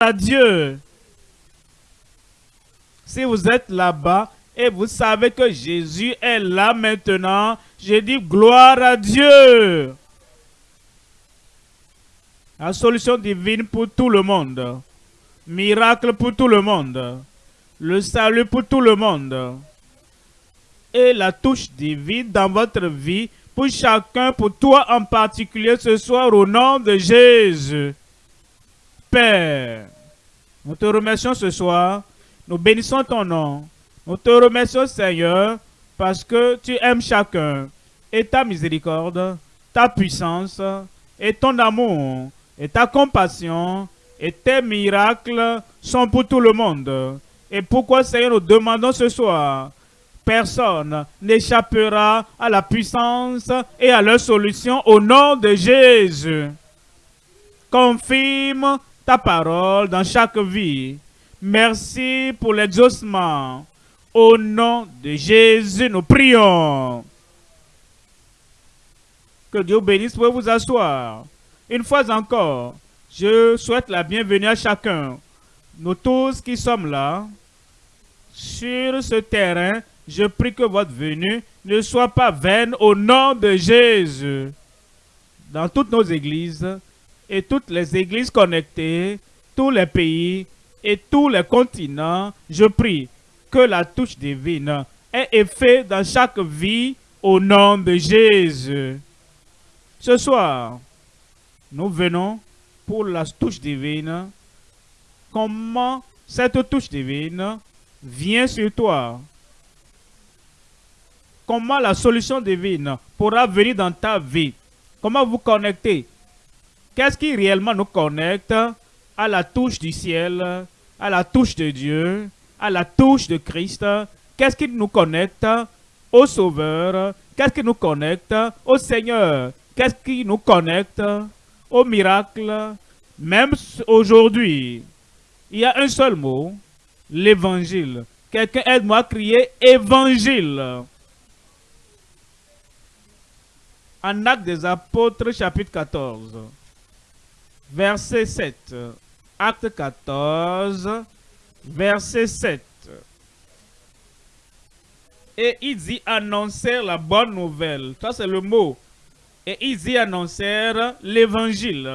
à. Si vous êtes là-bas et vous savez que Jésus est là maintenant, je dis gloire à Dieu. La solution divine pour tout le monde. Miracle pour tout le monde. Le salut pour tout le monde. Et la touche divine dans votre vie pour chacun, pour toi en particulier ce soir au nom de Jésus. Nous te remercions ce soir. Nous bénissons ton nom. Nous te remercions Seigneur parce que tu aimes chacun. Et ta miséricorde, ta puissance et ton amour et ta compassion et tes miracles sont pour tout le monde. Et pourquoi, Seigneur, nous demandons ce soir, personne n'échappera à la puissance et à leur solution au nom de Jésus. Confirme ta parole dans chaque vie. Merci pour l'exaucement. Au nom de Jésus, nous prions. Que Dieu bénisse pour vous asseoir. Une fois encore, je souhaite la bienvenue à chacun. Nous tous qui sommes là, sur ce terrain, je prie que votre venue ne soit pas vaine au nom de Jésus. Dans toutes nos églises et toutes les églises connectées, tous les pays et tous les continents, je prie que la touche divine ait effet dans chaque vie au nom de Jésus. Ce soir, nous venons pour la touche divine. Comment cette touche divine vient sur toi? Comment la solution divine pourra venir dans ta vie? Comment vous connecter? Qu'est-ce qui réellement nous connecte à la touche du ciel, à la touche de Dieu, à la touche de Christ? Qu'est-ce qui nous connecte au Sauveur? Qu'est-ce qui nous connecte au Seigneur? Qu'est-ce qui nous connecte au miracle, même aujourd'hui, il y a un seul mot, l'évangile. Quelqu'un aide-moi à crier évangile. En Acte des Apôtres, chapitre 14, verset 7. Acte 14, verset 7. Et il dit annoncer la bonne nouvelle. Ça, c'est le mot et ils y annoncèrent l'évangile.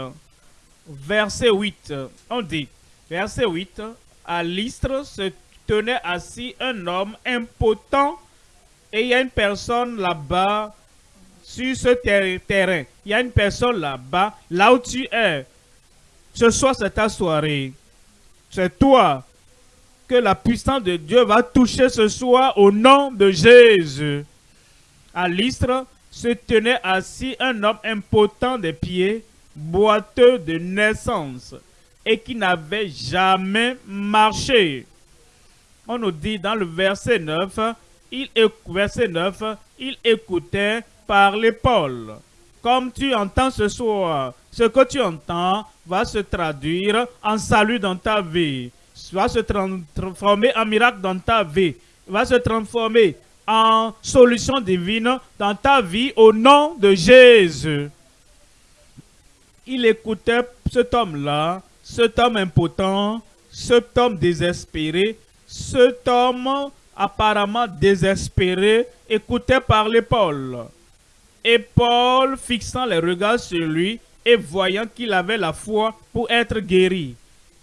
Verset 8, on dit, verset 8, à l'Istre se tenait assis un homme impotent et il y a une personne là-bas sur ce terrain. Il y a une personne là-bas, là où tu es. Ce soir, c'est ta soirée. C'est toi que la puissance de Dieu va toucher ce soir au nom de Jésus. À l'Istre, se tenait assis un homme impotent des pieds, boiteux de naissance, et qui n'avait jamais marché. On nous dit dans le verset 9, il, verset 9, il écoutait parler Paul. Comme tu entends ce soir, ce que tu entends va se traduire en salut dans ta vie, va se transformer en miracle dans ta vie, va se transformer en solution divine dans ta vie au nom de Jésus. Il écoutait cet homme-là, cet homme impotent, cet homme désespéré, cet homme apparemment désespéré, écoutait parler Paul. Et Paul, fixant les regards sur lui et voyant qu'il avait la foi pour être guéri,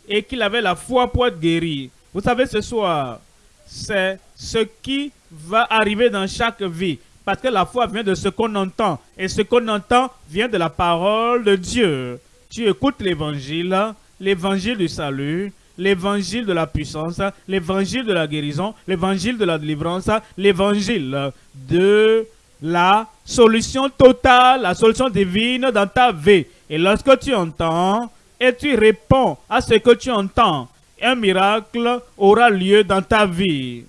et qu'il avait la foi pour être guéri. Vous savez, ce soir, c'est ce qui va arriver dans chaque vie. Parce que la foi vient de ce qu'on entend. Et ce qu'on entend vient de la parole de Dieu. Tu écoutes l'évangile, l'évangile du salut, l'évangile de la puissance, l'évangile de la guérison, l'évangile de la délivrance, l'évangile de la solution totale, la solution divine dans ta vie. Et lorsque tu entends et tu réponds à ce que tu entends, un miracle aura lieu dans ta vie.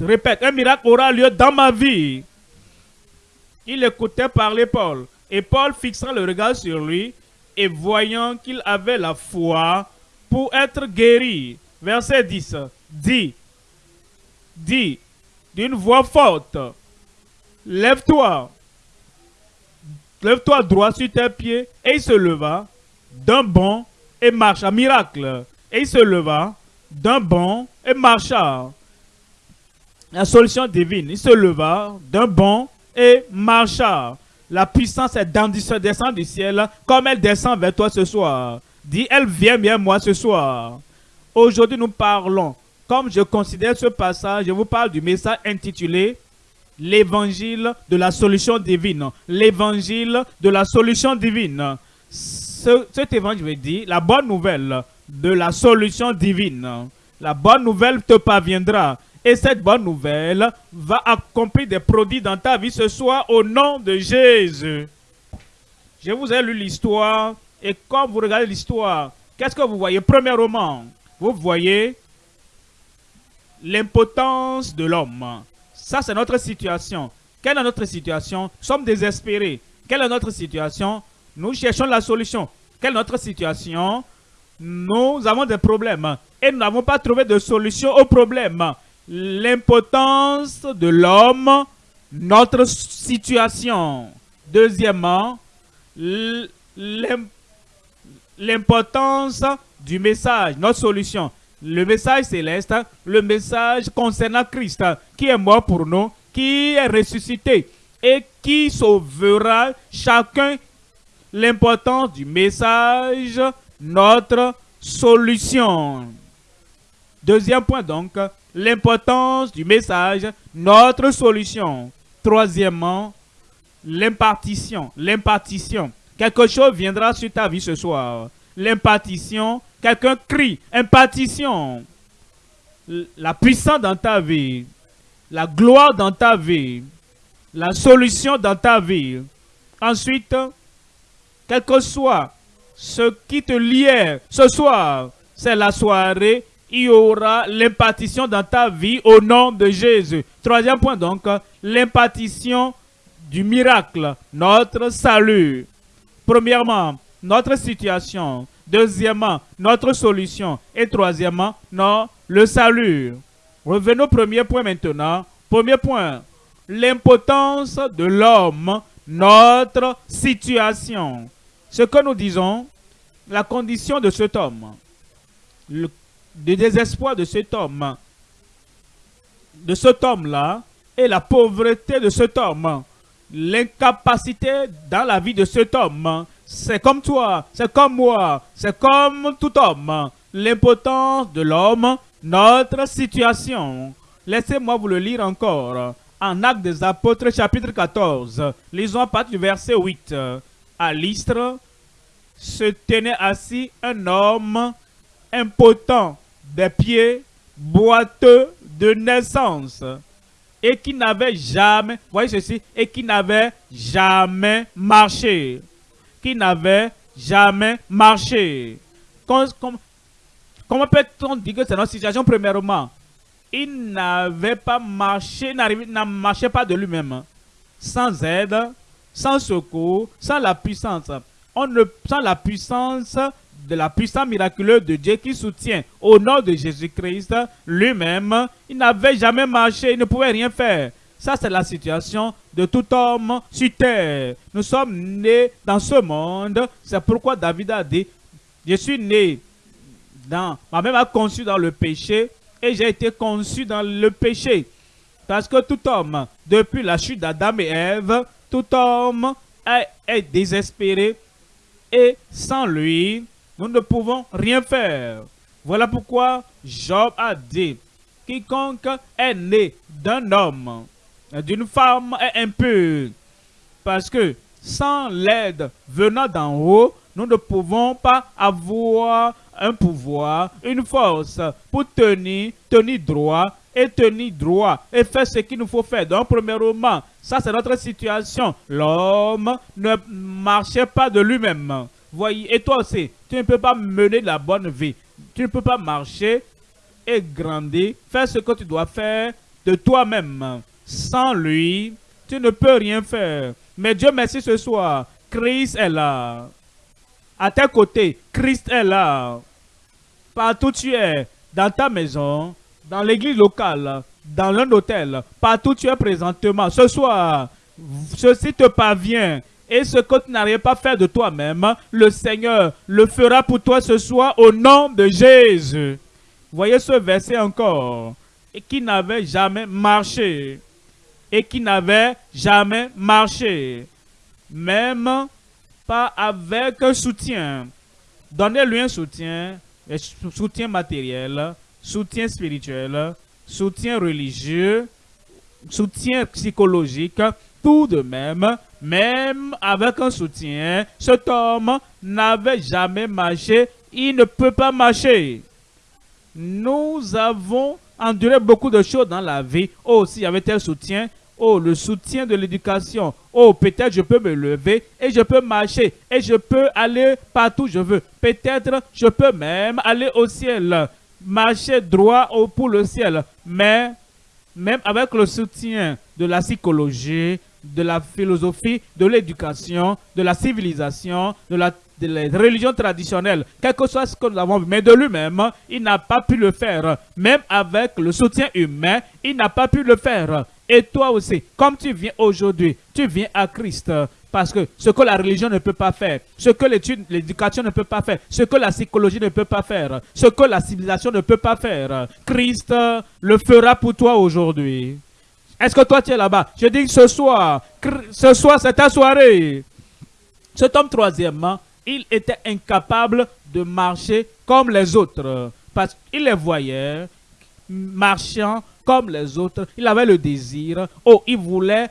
Répète, un miracle aura lieu dans ma vie. Il écoutait parler Paul. Et Paul, fixant le regard sur lui et voyant qu'il avait la foi pour être guéri. Verset 10. Dit, dit d'une voix forte, lève-toi, lève-toi droit sur tes pieds. Et il se leva d'un bond et marcha. Miracle. Et il se leva d'un bond et marcha. La solution divine. Il se leva d'un bond et marcha. La puissance est descend du ciel comme elle descend vers toi ce soir. Dis, elle vient bien moi ce soir. Aujourd'hui, nous parlons, comme je considère ce passage, je vous parle du message intitulé L'évangile de la solution divine. L'évangile de la solution divine. cet évangile veut dire la bonne nouvelle de la solution divine. La bonne nouvelle te parviendra. Et cette bonne nouvelle va accomplir des produits dans ta vie ce soir au nom de Jésus. Je vous ai lu l'histoire et quand vous regardez l'histoire, qu'est-ce que vous voyez? Premièrement, vous voyez l'impotence de l'homme. Ça, c'est notre situation. Quelle est notre situation? Nous sommes désespérés. Quelle est notre situation? Nous cherchons la solution. Quelle est notre situation? Nous avons des problèmes et nous n'avons pas trouvé de solution aux problèmes l'impotence de l'homme, notre situation. Deuxièmement, l'importance du message, notre solution. Le message céleste, le message concernant Christ, qui est mort pour nous, qui est ressuscité et qui sauvera chacun l'importance du message, notre solution. Deuxième point donc, l'importance du message, notre solution. Troisièmement, l'impartition. L'impartition. Quelque chose viendra sur ta vie ce soir. L'impartition, quelqu'un crie, impartition. La puissance dans ta vie, la gloire dans ta vie, la solution dans ta vie. Ensuite, quel que soit ce qui te liait ce soir, c'est la soirée il y aura l'impartition dans ta vie au nom de Jésus. Troisième point donc, l'impartition du miracle, notre salut. Premièrement, notre situation. Deuxièmement, notre solution. Et troisièmement, non, le salut. Revenons au premier point maintenant. Premier point, l'impotence de l'homme, notre situation. Ce que nous disons, la condition de cet homme. Le désespoir de cet homme, de cet homme-là, et la pauvreté de cet homme, l'incapacité dans la vie de cet homme, c'est comme toi, c'est comme moi, c'est comme tout homme, l'impotence de l'homme, notre situation. Laissez-moi vous le lire encore. En Actes des Apôtres, chapitre 14, lisons à partir du verset 8. À l'Istre se tenait assis un homme impotent des pieds boiteux de naissance et qui n'avait jamais, voyez ceci, et qui n'avait jamais marché. Qui n'avait jamais marché. comment peut-on dire que c'est notre situation premièrement? Il n'avait pas marché, ne marchait pas de lui-même. Sans aide, sans secours, sans la puissance. On ne, sans la puissance de la puissance miraculeuse de Dieu qui soutient au nom de Jésus-Christ lui-même, il n'avait jamais marché, il ne pouvait rien faire. Ça, c'est la situation de tout homme sur terre. Nous sommes nés dans ce monde. C'est pourquoi David a dit, je suis né dans, ma mère m'a conçu dans le péché et j'ai été conçu dans le péché. Parce que tout homme, depuis la chute d'Adam et Ève, tout homme est désespéré et sans lui, nous ne pouvons rien faire. Voilà pourquoi Job a dit, quiconque est né d'un homme, d'une femme est impur. Parce que sans l'aide venant d'en haut, nous ne pouvons pas avoir un pouvoir, une force pour tenir, tenir droit et tenir droit et faire ce qu'il nous faut faire. Donc, premièrement, ça c'est notre situation. L'homme ne marchait pas de lui-même. Voyez, et toi aussi, tu ne peux pas mener la bonne vie. Tu ne peux pas marcher et grandir, faire ce que tu dois faire de toi-même. Sans lui, tu ne peux rien faire. Mais Dieu merci ce soir, Christ est là. À tes côtés, Christ est là. Partout tu es, dans ta maison, dans l'église locale, dans un hôtel, partout tu es présentement. Ce soir, ceci te parvient Et ce que tu n'arrives pas à faire de toi-même, le Seigneur le fera pour toi ce soir au nom de Jésus. Voyez ce verset encore. Et qui n'avait jamais marché. Et qui n'avait jamais marché. Même pas avec un soutien. Donnez-lui un soutien, soutien matériel, soutien spirituel, soutien religieux, soutien psychologique, tout de même, même avec un soutien, cet homme n'avait jamais marché, il ne peut pas marcher. Nous avons enduré beaucoup de choses dans la vie. Oh, s'il y avait tel soutien, oh, le soutien de l'éducation. Oh, peut-être je peux me lever et je peux marcher et je peux aller partout où je veux. Peut-être je peux même aller au ciel, marcher droit pour le ciel. Mais même avec le soutien de la psychologie, de la philosophie, de l'éducation, de la civilisation, de la, religion traditionnelle, quel que soit ce que nous avons vu, mais de lui-même, il n'a pas pu le faire. Même avec le soutien humain, il n'a pas pu le faire. Et toi aussi, comme tu viens aujourd'hui, tu viens à Christ. Parce que ce que la religion ne peut pas faire, ce que l'éducation ne peut pas faire, ce que la psychologie ne peut pas faire, ce que la civilisation ne peut pas faire, Christ le fera pour toi aujourd'hui. Est-ce que toi tu es là-bas? Je dis ce soir, ce soir c'est ta soirée. Cet homme troisièmement, il était incapable de marcher comme les autres. Parce qu'il les voyait marchant comme les autres. Il avait le désir. Oh, il voulait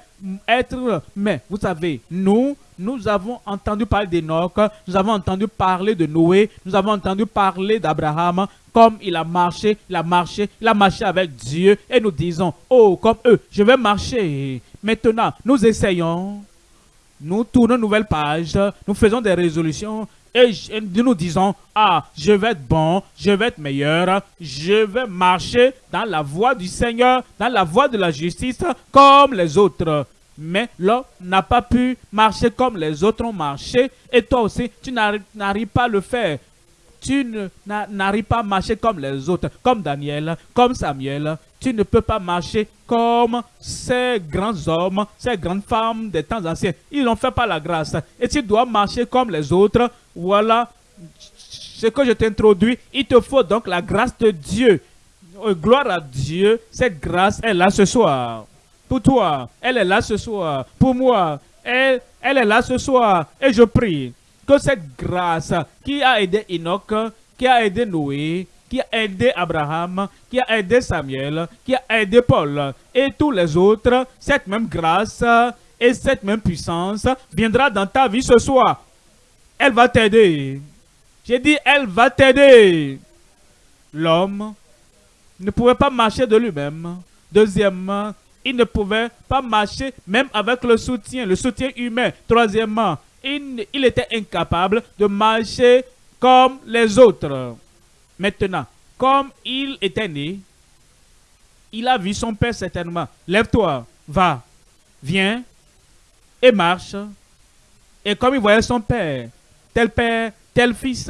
être... Mais vous savez, nous, nous avons entendu parler d'Enoch, nous avons entendu parler de Noé, nous avons entendu parler d'Abraham, comme il a marché, il a marché, il a marché avec Dieu. Et nous disons, oh, comme eux, je vais marcher. Maintenant, nous essayons, nous tournons une nouvelle page, nous faisons des résolutions, et nous disons, ah, je vais être bon, je vais être meilleur, je vais marcher dans la voie du Seigneur, dans la voie de la justice, comme les autres. Mais l'homme n'a pas pu marcher comme les autres ont marché, et toi aussi, tu n'arrives pas à le faire. Tu n'arrives pas à marcher comme les autres, comme Daniel, comme Samuel. Tu ne peux pas marcher comme ces grands hommes, ces grandes femmes des temps anciens. Ils n'ont fait pas la grâce. Et tu dois marcher comme les autres. Voilà ce que je t'introduis. Il te faut donc la grâce de Dieu. Oh, gloire à Dieu. Cette grâce est là ce soir. Pour toi, elle est là ce soir. Pour moi, elle, elle est là ce soir. Et je prie que cette grâce qui a aidé Enoch, qui a aidé Noé, qui a aidé Abraham, qui a aidé Samuel, qui a aidé Paul et tous les autres, cette même grâce et cette même puissance viendra dans ta vie ce soir. Elle va t'aider. J'ai dit, elle va t'aider. L'homme ne pouvait pas marcher de lui-même. Deuxièmement, il ne pouvait pas marcher même avec le soutien, le soutien humain. Troisièmement, il, était incapable de marcher comme les autres. Maintenant, comme il était né, il a vu son père certainement. Lève-toi, va, viens et marche. Et comme il voyait son père, tel père, tel fils,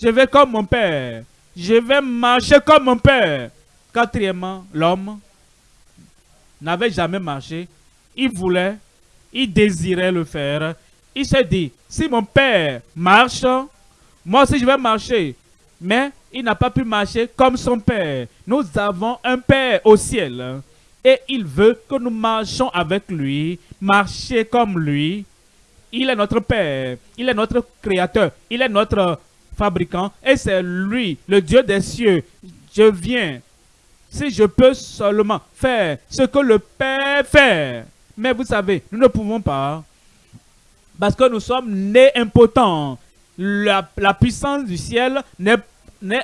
je vais comme mon père. Je vais marcher comme mon père. Quatrièmement, l'homme n'avait jamais marché. Il voulait, il désirait le faire il s'est dit, si mon père marche, moi aussi je vais marcher. Mais il n'a pas pu marcher comme son père. Nous avons un père au ciel. Et il veut que nous marchions avec lui, marcher comme lui. Il est notre père, il est notre créateur, il est notre fabricant. Et c'est lui, le Dieu des cieux. Je viens, si je peux seulement faire ce que le Père fait. Mais vous savez, nous ne pouvons pas parce que nous sommes nés impotents. La, puissance du ciel n'est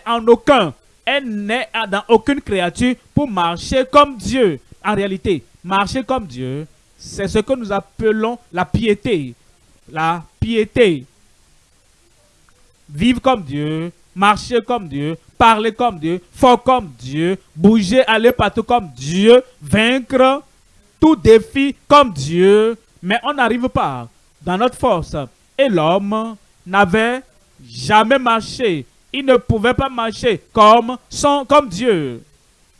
en aucun. Elle n'est dans aucune créature pour marcher comme Dieu. En réalité, marcher comme Dieu, c'est ce que nous appelons la piété. La piété. Vivre comme Dieu, marcher comme Dieu, parler comme Dieu, fort comme Dieu, bouger, aller partout comme Dieu, vaincre tout défi comme Dieu. Mais on n'arrive pas dans notre force. Et l'homme n'avait jamais marché. Il ne pouvait pas marcher comme, Dieu.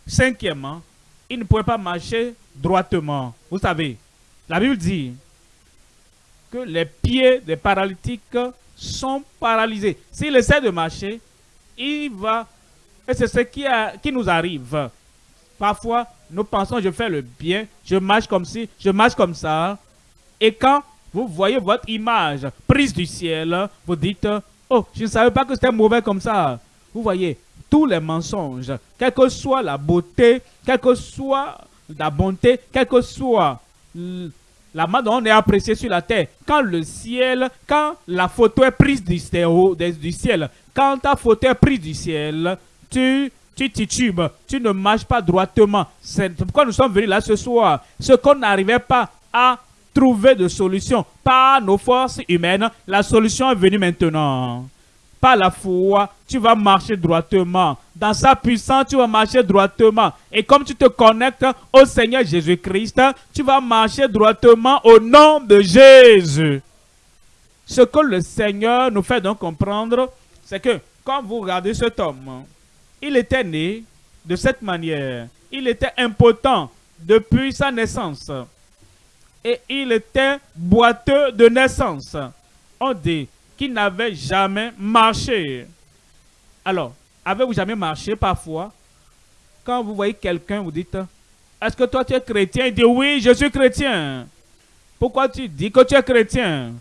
Cinquièmement, il ne pouvait pas marcher droitement. Vous savez, la Bible dit, que les pieds des paralytiques sont paralysés. S'il essaie de marcher, il va... Et c'est ce qui, qui nous arrive. Parfois, nous pensons, je fais le bien, je marche comme ci, je marche comme ça. Et quand vous voyez votre image prise du ciel, vous dites, oh, je ne savais pas que c'était mauvais comme ça. Vous voyez, tous les mensonges, quelle que soit la beauté, quelle que soit la bonté, quelle que soit la main dont on est apprécié sur la terre, quand le ciel, quand la photo est prise du, ciel, quand ta photo est prise du ciel, tu, tu titubes, tu ne marches pas droitement. C'est pourquoi nous sommes venus là ce soir. Ce qu'on n'arrivait pas à trouver de solution par nos forces humaines, la solution est venue maintenant par la foi, tu vas marcher droitement. Dans sa puissance, tu vas marcher droitement. Et comme tu te connectes au Seigneur Jésus-Christ, tu vas marcher droitement au nom de Jésus. Ce que le Seigneur nous fait donc comprendre, c'est que quand vous regardez cet homme, il était né de cette manière. Il était impotent depuis sa naissance. Et il était boiteux de naissance. On dit, qui n'avait jamais marché. Alors, avez-vous jamais marché parfois? Quand vous voyez quelqu'un, vous dites, est-ce que toi tu es chrétien? Il dit, oui, je suis chrétien. Pourquoi tu dis que tu es chrétien?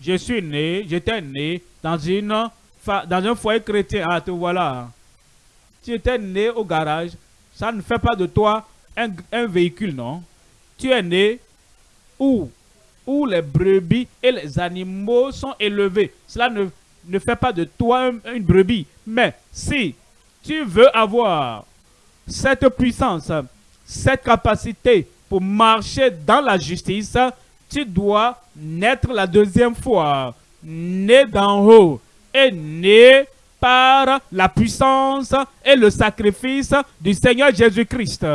Je suis né, j'étais né dans, une, dans un foyer chrétien. Ah, te voilà. Tu étais né au garage. Ça ne fait pas de toi un véhicule, non? Tu es né où les brebis et les animaux sont élevés. Cela ne, ne fait pas de toi une brebis. Mais si tu veux avoir cette puissance, cette capacité pour marcher dans la justice, tu dois naître la deuxième fois, né d'en haut et né par la puissance et le sacrifice du Seigneur Jésus-Christ.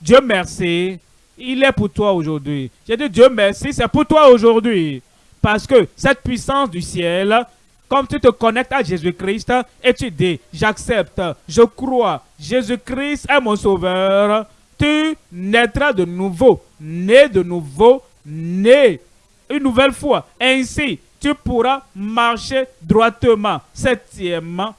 Dieu merci il est pour toi aujourd'hui. J'ai dit Dieu merci, c'est pour toi aujourd'hui. Parce que cette puissance du ciel, comme tu te connectes à Jésus-Christ et tu dis, j'accepte, je crois, Jésus-Christ est mon sauveur, tu naîtras de nouveau, né de nouveau, né une nouvelle fois. Ainsi, tu pourras marcher droitement. Septièmement,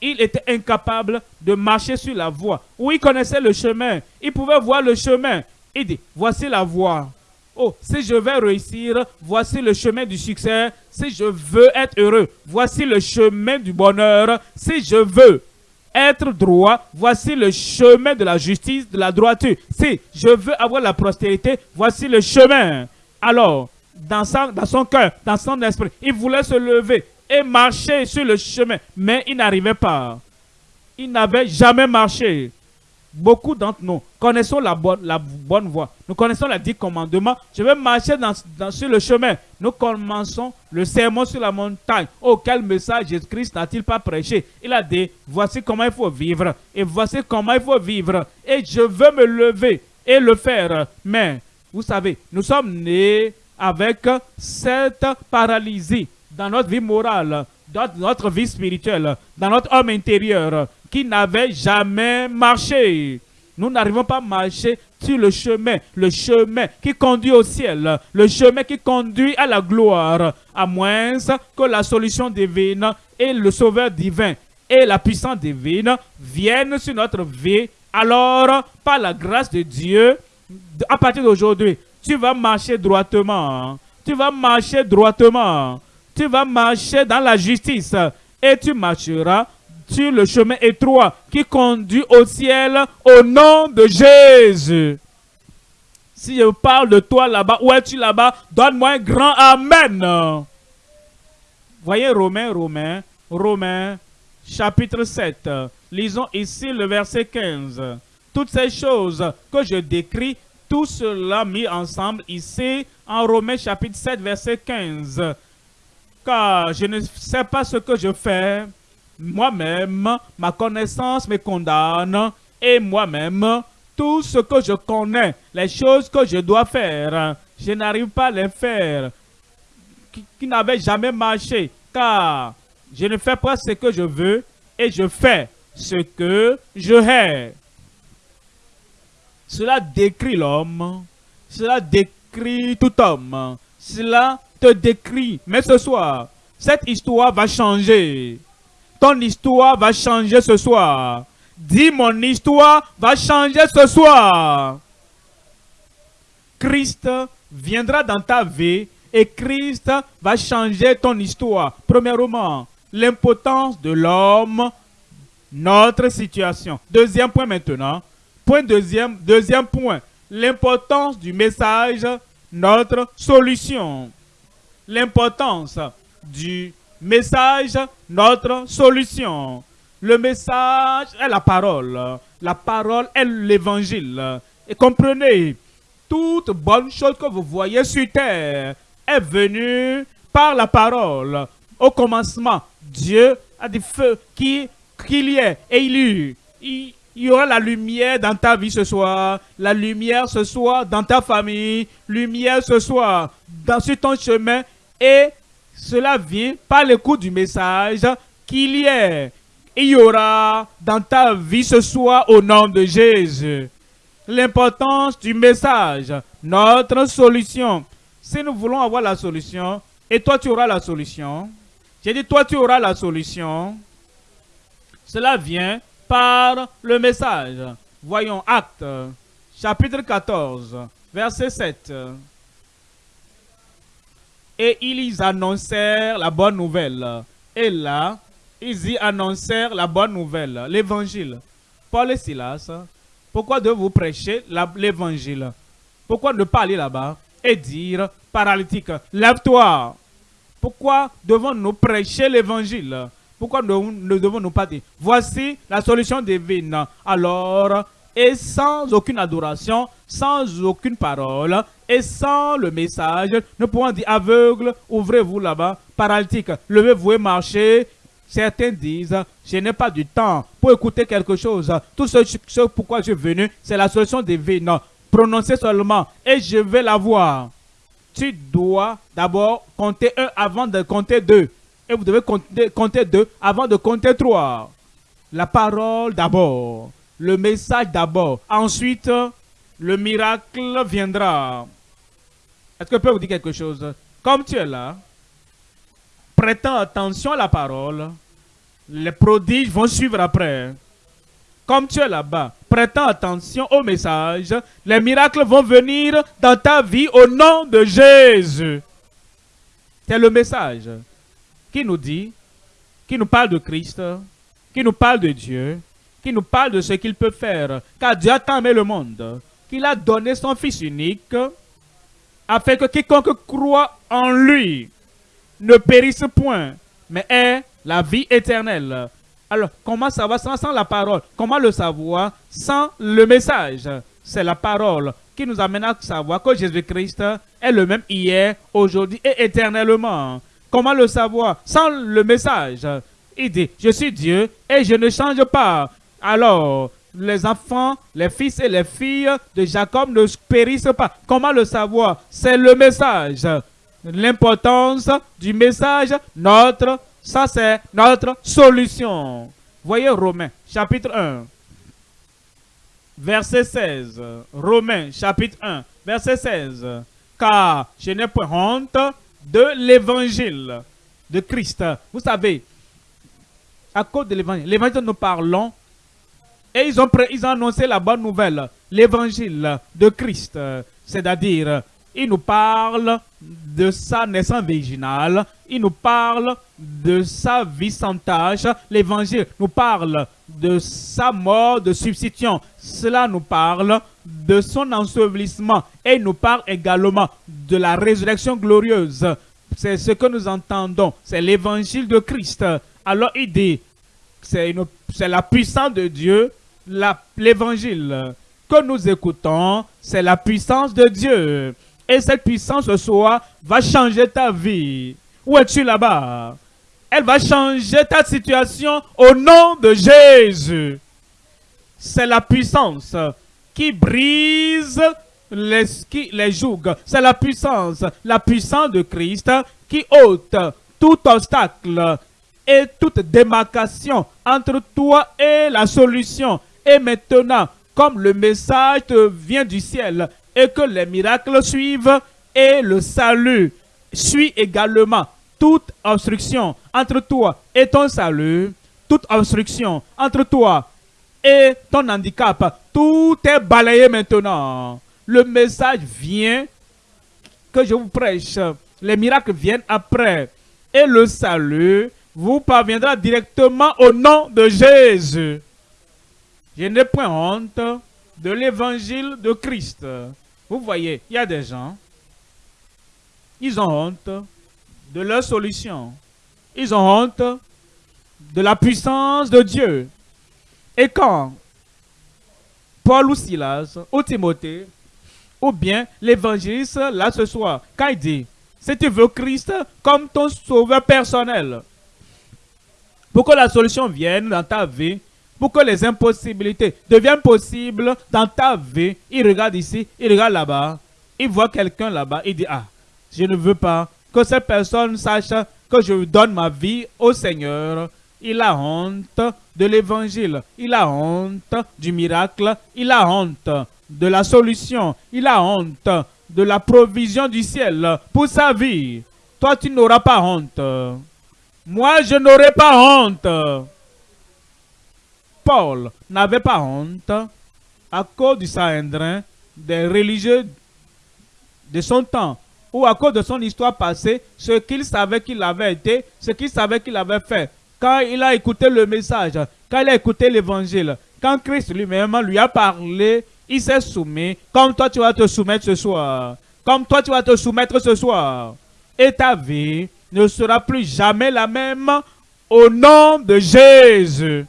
il était incapable de marcher sur la voie. Où il connaissait le chemin. Il pouvait voir le chemin. Il dit, voici la voie. Oh, si je vais réussir, voici le chemin du succès. Si je veux être heureux, voici le chemin du bonheur. Si je veux être droit, voici le chemin de la justice, de la droiture. Si je veux avoir la prospérité, voici le chemin. Alors, dans dans son cœur, dans son esprit, il voulait se lever et marcher sur le chemin, mais il n'arrivait pas. Il n'avait jamais marché beaucoup d'entre nous connaissons la bonne, voie. Nous connaissons les dix commandements. Je vais marcher dans, sur le chemin. Nous commençons le sermon sur la montagne. Oh, quel message Jésus-Christ n'a-t-il pas prêché? Il a dit, voici comment il faut vivre. Et voici comment il faut vivre. Et je veux me lever et le faire. Mais, vous savez, nous sommes nés avec cette paralysie dans notre vie morale, dans notre vie spirituelle, dans notre homme intérieur qui n'avait jamais marché. Nous n'arrivons pas à marcher sur le chemin, le chemin qui conduit au ciel, le chemin qui conduit à la gloire, à moins que la solution divine et le sauveur divin et la puissance divine viennent sur notre vie. Alors, par la grâce de Dieu, à partir d'aujourd'hui, tu vas marcher droitement. Tu vas marcher droitement. Tu vas marcher dans la justice et tu marcheras le chemin étroit qui conduit au ciel au nom de Jésus. Si je parle de toi là-bas, où es-tu là-bas? Donne-moi un grand Amen. Voyez Romains, Romains, Romains, chapitre 7. Lisons ici le verset 15. Toutes ces choses que je décris, tout cela mis ensemble ici en Romains chapitre 7, verset 15. Car je ne sais pas ce que je fais, moi-même, ma connaissance me condamne et moi-même, tout ce que je connais, les choses que je dois faire, je n'arrive pas à les faire, qui, n'avaient jamais marché, car je ne fais pas ce que je veux et je fais ce que je hais. Cela décrit l'homme, cela décrit tout homme, cela te décrit. Mais ce soir, cette histoire va changer. Ton histoire va changer ce soir. Dis mon histoire va changer ce soir. Christ viendra dans ta vie et Christ va changer ton histoire. Premièrement, l'impotence de l'homme, notre situation. Deuxième point maintenant. Point deuxième, deuxième point, l'importance du message, notre solution. L'importance du message, notre solution. Le message est la parole. La parole est l'évangile. Et comprenez, toute bonne chose que vous voyez sur terre est venue par la parole. Au commencement, Dieu a dit feu qu'il y ait et il y. Il, y aura la lumière dans ta vie ce soir, la lumière ce soir dans ta famille, lumière ce soir dans sur ton chemin et cela vient par l'écoute du message qu'il y ait. Il y aura dans ta vie ce soir au nom de Jésus. L'importance du message, notre solution. Si nous voulons avoir la solution, et toi tu auras la solution, j'ai dit toi tu auras la solution, cela vient par le message. Voyons Acte, chapitre 14, verset 7. Et ils annoncèrent la bonne nouvelle. Et là, ils y annoncèrent la bonne nouvelle, l'évangile. Paul et Silas, pourquoi devez-vous prêcher l'évangile? Pourquoi ne pas aller là-bas et dire, paralytique, lève-toi? Pourquoi devons-nous prêcher l'évangile? Pourquoi ne, devons-nous pas dire, voici la solution divine. Alors, et sans aucune adoration, sans aucune parole, et sans le message, nous pouvons dire aveugle, ouvrez-vous là-bas, paralytique, levez-vous et marchez. Certains disent, je n'ai pas du temps pour écouter quelque chose. Tout ce, ce pourquoi je suis venu, c'est la solution divine. Prononcez seulement et je vais la voir. Tu dois d'abord compter un avant de compter deux. Et vous devez compter deux avant de compter trois. La parole d'abord. Le message d'abord. Ensuite, le miracle viendra. Est-ce que je peux vous dire quelque chose? Comme tu es là, prêtant attention à la parole, les prodiges vont suivre après. Comme tu es là-bas, prêtant attention au message, les miracles vont venir dans ta vie au nom de Jésus. C'est le message qui nous dit, qui nous parle de Christ, qui nous parle de Dieu, qui nous parle de ce qu'il peut faire. Car Dieu a tant aimé le monde qu'il a donné son Fils unique afin que quiconque croit en lui ne périsse point, mais ait la vie éternelle. Alors, comment savoir sans, sans la parole? Comment le savoir sans le message? C'est la parole qui nous amène à savoir que Jésus-Christ est le même hier, aujourd'hui et éternellement. Comment le savoir Sans le message? Il dit, je suis Dieu et je ne change pas. Alors, les enfants, les fils et les filles de Jacob ne périssent pas. Comment le savoir? C'est le message. L'importance du message, notre, ça c'est notre solution. Voyez Romains, chapitre 1, verset 16. Romains, chapitre 1, verset 16. Car je n'ai point honte de l'évangile de Christ. Vous savez, à cause de l'évangile, l'évangile nous parlons et ils ont, ils annoncé la bonne nouvelle, l'évangile de Christ. C'est-à-dire, il nous parle de sa naissance virginale, il nous parle de sa vie sans tâche, l'évangile nous parle de sa mort de substitution, cela nous parle de son ensevelissement et il nous parle également de la résurrection glorieuse. C'est ce que nous entendons, c'est l'évangile de Christ. Alors il dit, c'est la puissance de Dieu l'évangile que nous écoutons, c'est la puissance de Dieu. Et cette puissance ce soir va changer ta vie. Où es-tu là-bas? Elle va changer ta situation au nom de Jésus. C'est la puissance qui brise les, jougs. C'est la puissance, la puissance de Christ qui ôte tout obstacle et toute démarcation entre toi et la solution et maintenant, comme le message vient du ciel et que les miracles suivent et le salut suis également toute obstruction entre toi et ton salut, toute obstruction entre toi et ton handicap, tout est balayé maintenant. Le message vient que je vous prêche. Les miracles viennent après. Et le salut vous parviendra directement au nom de Jésus. Je n'ai point honte de l'évangile de Christ. Vous voyez, il y a des gens, ils ont honte de leur solution. Ils ont honte de la puissance de Dieu. Et quand Paul ou Silas ou Timothée ou bien l'évangéliste là ce soir, quand il dit, si tu veux Christ comme ton sauveur personnel, pour que la solution vienne dans ta vie, pour que les impossibilités deviennent possibles dans ta vie, il regarde ici, il regarde là-bas, il voit quelqu'un là-bas, il dit, ah, je ne veux pas que cette personne sache que je donne ma vie au Seigneur. Il a honte de l'évangile, il a honte du miracle, il a honte de la solution, il a honte de la provision du ciel pour sa vie. Toi, tu n'auras pas honte. Moi, je n'aurai pas honte. Paul n'avait pas honte à cause du Saint-Indrin des religieux de son temps ou à cause de son histoire passée, ce qu'il savait qu'il avait été, ce qu'il savait qu'il avait fait. Quand il a écouté le message, quand il a écouté l'évangile, quand Christ lui-même lui a parlé, il s'est soumis, comme toi tu vas te soumettre ce soir. Comme toi tu vas te soumettre ce soir. Et ta vie ne sera plus jamais la même au nom de Jésus.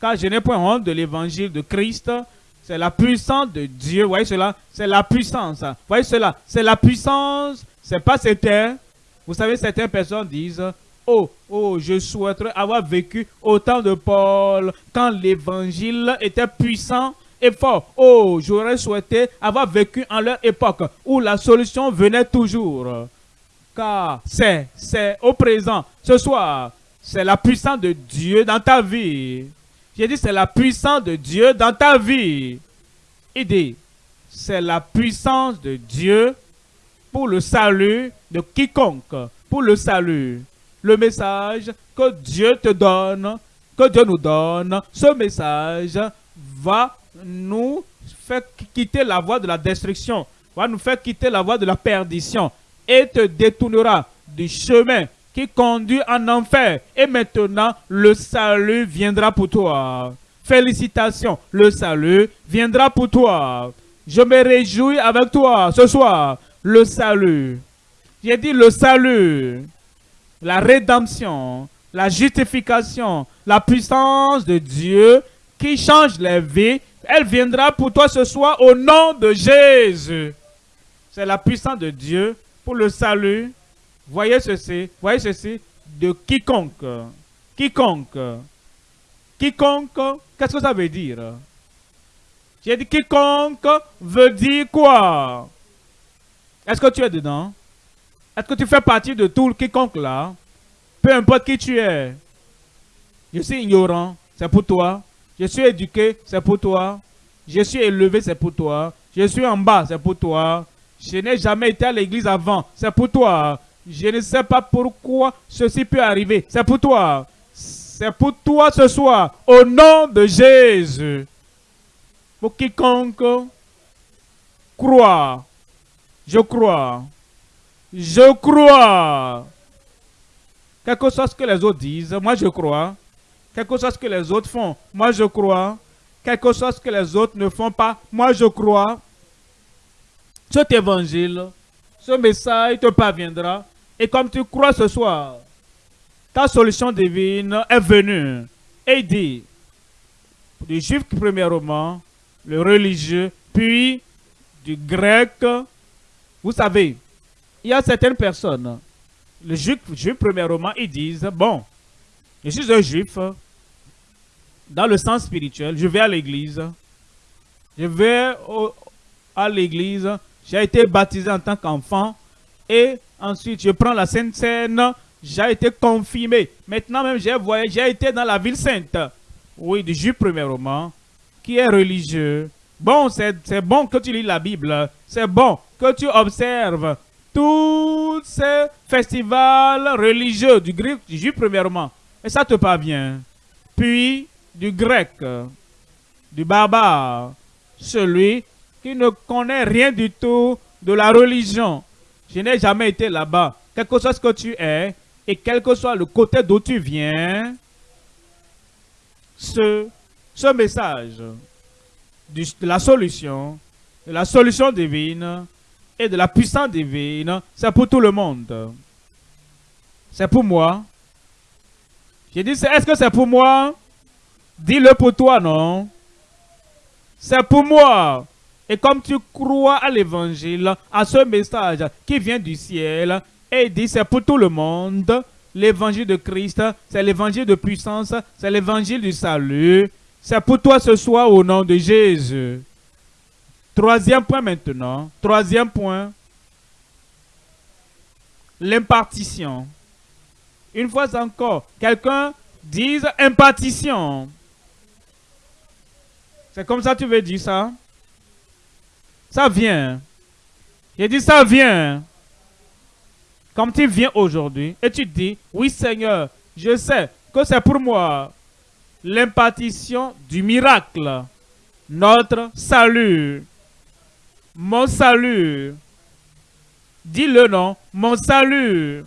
Car je n'ai point honte de l'évangile de Christ, c'est la puissance de Dieu. Voyez cela? C'est la puissance. Voyez cela? C'est la puissance. C'est pas terres. Vous savez, certaines personnes disent, oh, oh, je souhaiterais avoir vécu autant de Paul quand l'évangile était puissant et fort. Oh, j'aurais souhaité avoir vécu en leur époque où la solution venait toujours. Car c'est, c'est au présent, ce soir, c'est la puissance de Dieu dans ta vie. J'ai dit, c'est la puissance de Dieu dans ta vie. Il dit, c'est la puissance de Dieu pour le salut de quiconque, pour le salut. Le message que Dieu te donne, que Dieu nous donne, ce message va nous faire quitter la voie de la destruction, va nous faire quitter la voie de la perdition et te détournera du chemin qui conduit en enfer. Et maintenant, le salut viendra pour toi. Félicitations, le salut viendra pour toi. Je me réjouis avec toi ce soir. Le salut. J'ai dit le salut, la rédemption, la justification, la puissance de Dieu qui change les vies, elle viendra pour toi ce soir au nom de Jésus. C'est la puissance de Dieu pour le salut Voyez ceci, voyez ceci, de quiconque. Quiconque. Quiconque, qu'est-ce que ça veut dire? J'ai dit quiconque veut dire quoi? Est-ce que tu es dedans? Est-ce que tu fais partie de tout quiconque là? Peu importe qui tu es. Je suis ignorant, c'est pour toi. Je suis éduqué, c'est pour toi. Je suis élevé, c'est pour toi. Je suis en bas, c'est pour toi. Je n'ai jamais été à l'église avant, c'est pour toi. Je ne sais pas pourquoi ceci peut arriver. C'est pour toi. C'est pour toi ce soir. Au nom de Jésus. Pour quiconque croit. Je crois. Je crois. Quelque chose que les autres disent, moi je crois. Quelque chose que les autres font, moi je crois. Quelque chose que les autres ne font pas, moi je crois. Cet évangile, ce message te parviendra et comme tu crois ce soir, ta solution divine est venue. Et dit, du juif premièrement, le religieux, puis du grec. Vous savez, il y a certaines personnes, le juif, juif premièrement, ils disent, bon, je suis un juif, dans le sens spirituel, je vais à l'église, je vais à l'église, j'ai été baptisé en tant qu'enfant, et Ensuite, je prends la Sainte Seine. J'ai été confirmé. Maintenant même, j'ai j'ai été dans la ville sainte. Oui, du juif premièrement, qui est religieux. Bon, c'est bon que tu lis la Bible. C'est bon que tu observes tous ces festivals religieux du grec, du juif premièrement, et ça te parvient. Puis du grec, du barbare, celui qui ne connaît rien du tout de la religion. Je n'ai jamais été là-bas. Quel que soit ce que tu es, et quel que soit le côté d'où tu viens, ce, ce message de la solution, de la solution divine et de la puissance divine, c'est pour tout le monde. C'est pour moi. J'ai dit, est-ce que c'est pour moi? Dis-le pour toi, non? C'est pour moi. Et comme tu crois à l'évangile, à ce message qui vient du ciel, et dit c'est pour tout le monde, l'évangile de Christ, c'est l'évangile de puissance, c'est l'évangile du salut. C'est pour toi ce soir au nom de Jésus. Troisième point maintenant. Troisième point. L'impartition. Une fois encore, quelqu'un dise impartition. C'est comme ça que tu veux dire ça? Ça vient. J'ai dit ça vient. Comme tu viens aujourd'hui et tu dis, oui Seigneur, je sais que c'est pour moi l'impartition du miracle, notre salut, mon salut. Dis le nom, mon salut.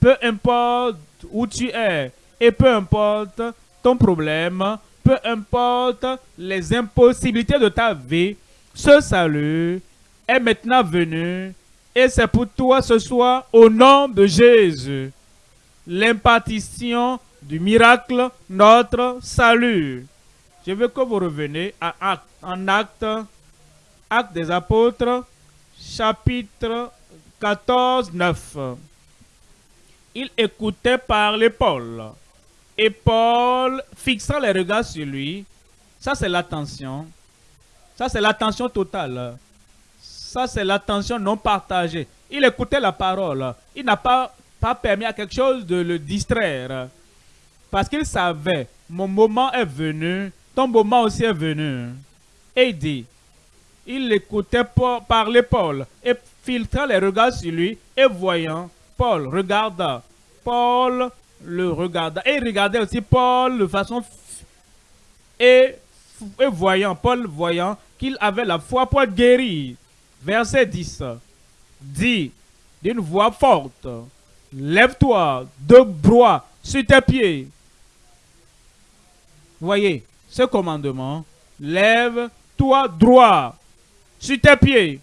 Peu importe où tu es et peu importe ton problème, peu importe les impossibilités de ta vie, ce salut est maintenant venu et c'est pour toi ce soir au nom de Jésus. L'impartition du miracle, notre salut. Je veux que vous reveniez à acte, en acte, acte des apôtres, chapitre 14, 9. Il écoutait parler Paul. Et Paul, fixant les regards sur lui, ça c'est l'attention. Ça c'est l'attention totale. Ça, c'est l'attention non partagée. Il écoutait la parole. Il n'a pas, permis à quelque chose de le distraire. Parce qu'il savait, mon moment est venu, ton moment aussi est venu. Et il dit, il écoutait parler Paul et filtrant les regards sur lui et voyant, Paul regarda. Paul le regarda. Et il regardait aussi Paul de façon... Et, voyant, Paul voyant qu'il avait la foi pour guérir verset 10, dit d'une voix forte, Lève-toi de broie sur tes pieds. Voyez, ce commandement, lève-toi droit sur tes pieds.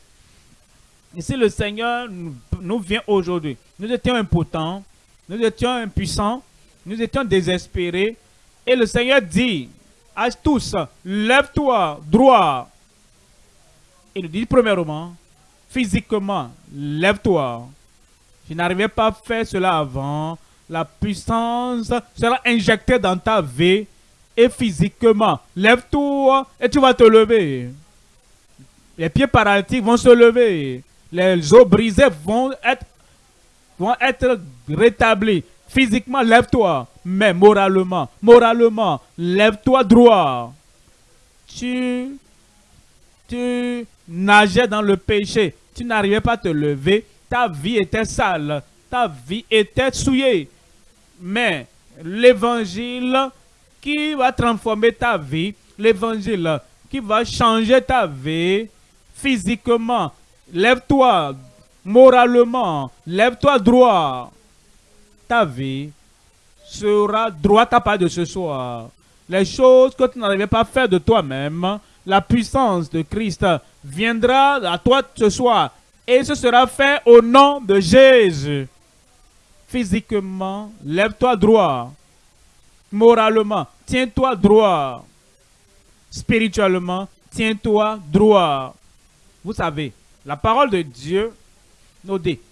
Et si le Seigneur nous vient aujourd'hui, nous étions impotents, nous étions impuissants, nous étions désespérés, et le Seigneur dit à tous, lève-toi droit il nous dit premièrement, physiquement, lève-toi. Je n'arrivais pas à faire cela avant. La puissance sera injectée dans ta vie et physiquement. Lève-toi et tu vas te lever. Les pieds paralytiques vont se lever. Les os brisés vont être, vont être rétablis. Physiquement, lève-toi. Mais moralement, moralement, lève-toi droit. Tu, tu nageais dans le péché, tu n'arrivais pas à te lever, ta vie était sale, ta vie était souillée. Mais l'évangile qui va transformer ta vie, l'évangile qui va changer ta vie physiquement, lève-toi moralement, lève-toi droit. Ta vie sera droite à part de ce soir. Les choses que tu n'arrivais pas à faire de toi-même, la puissance de Christ viendra à toi ce soir et ce sera fait au nom de Jésus. Physiquement, lève-toi droit. Moralement, tiens-toi droit. Spirituellement, tiens-toi droit. Vous savez, la parole de Dieu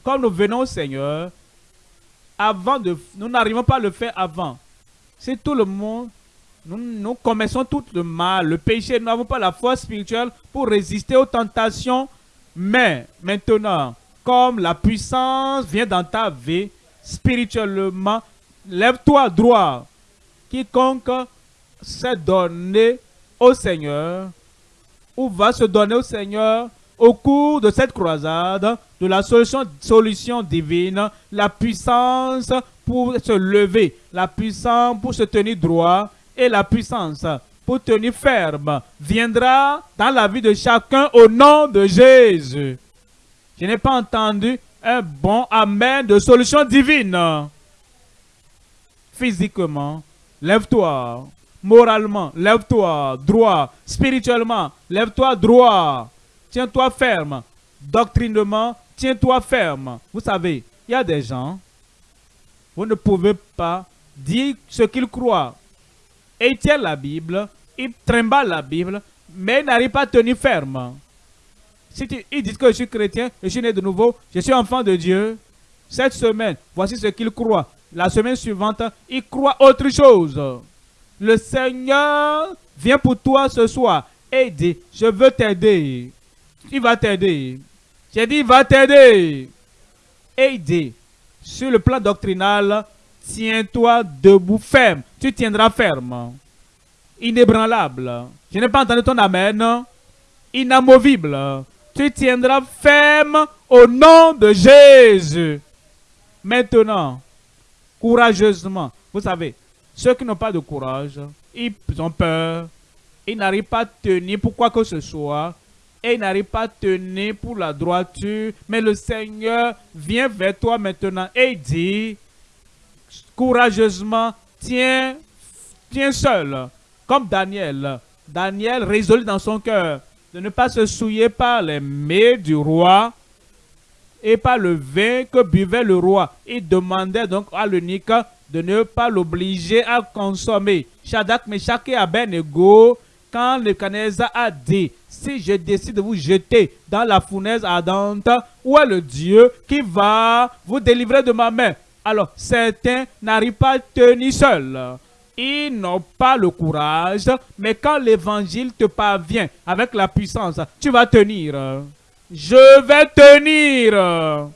comme nous venons au Seigneur, avant de, nous n'arrivons pas à le faire avant. C'est tout le monde nous, nous commettons tout le mal, le péché. Nous n'avons pas la force spirituelle pour résister aux tentations. Mais maintenant, comme la puissance vient dans ta vie, spirituellement, lève-toi droit. Quiconque s'est donné au Seigneur ou va se donner au Seigneur au cours de cette croisade, de la solution, divine, la puissance pour se lever, la puissance pour se tenir droit et la puissance pour tenir ferme viendra dans la vie de chacun au nom de Jésus. Je n'ai pas entendu un bon Amen de solution divine. Physiquement, lève-toi. Moralement, lève-toi droit. Spirituellement, lève-toi droit. Tiens-toi ferme. Doctrinement, tiens-toi ferme. Vous savez, il y a des gens, vous ne pouvez pas dire ce qu'ils croient. Et ils tiennent la Bible, ils trimballent la Bible, mais ils n'arrivent pas à tenir ferme. Si ils disent que je suis chrétien, je suis né de nouveau, je suis enfant de Dieu, cette semaine, voici ce qu'ils croient. La semaine suivante, ils croient autre chose. Le Seigneur vient pour toi ce soir et dit, je veux t'aider. Il va t'aider. J'ai dit, il va t'aider. Dit, sur le plan doctrinal, tiens-toi debout ferme. Tu tiendras ferme. Inébranlable. Je n'ai pas entendu ton amen. Inamovible. Tu tiendras ferme au nom de Jésus. Maintenant, courageusement. Vous savez, ceux qui n'ont pas de courage, ils ont peur. Ils n'arrivent pas à tenir pour quoi que ce soit. Et ils n'arrivent pas à tenir pour la droiture. Mais le Seigneur vient vers toi maintenant et dit, courageusement, tiens, tiens seul. Comme Daniel. Daniel résolut dans son cœur de ne pas se souiller par les mets du roi et par le vin que buvait le roi. Il demandait donc à l'unique de ne pas l'obliger à consommer. Shadak, Meshach et Abednego, quand le a dit, si je décide de vous jeter dans la fournaise ardente, où est le Dieu qui va vous délivrer de ma main? Alors, certains n'arrivent pas à tenir seuls. Ils n'ont pas le courage, mais quand l'évangile te parvient avec la puissance, tu vas tenir. Je vais tenir.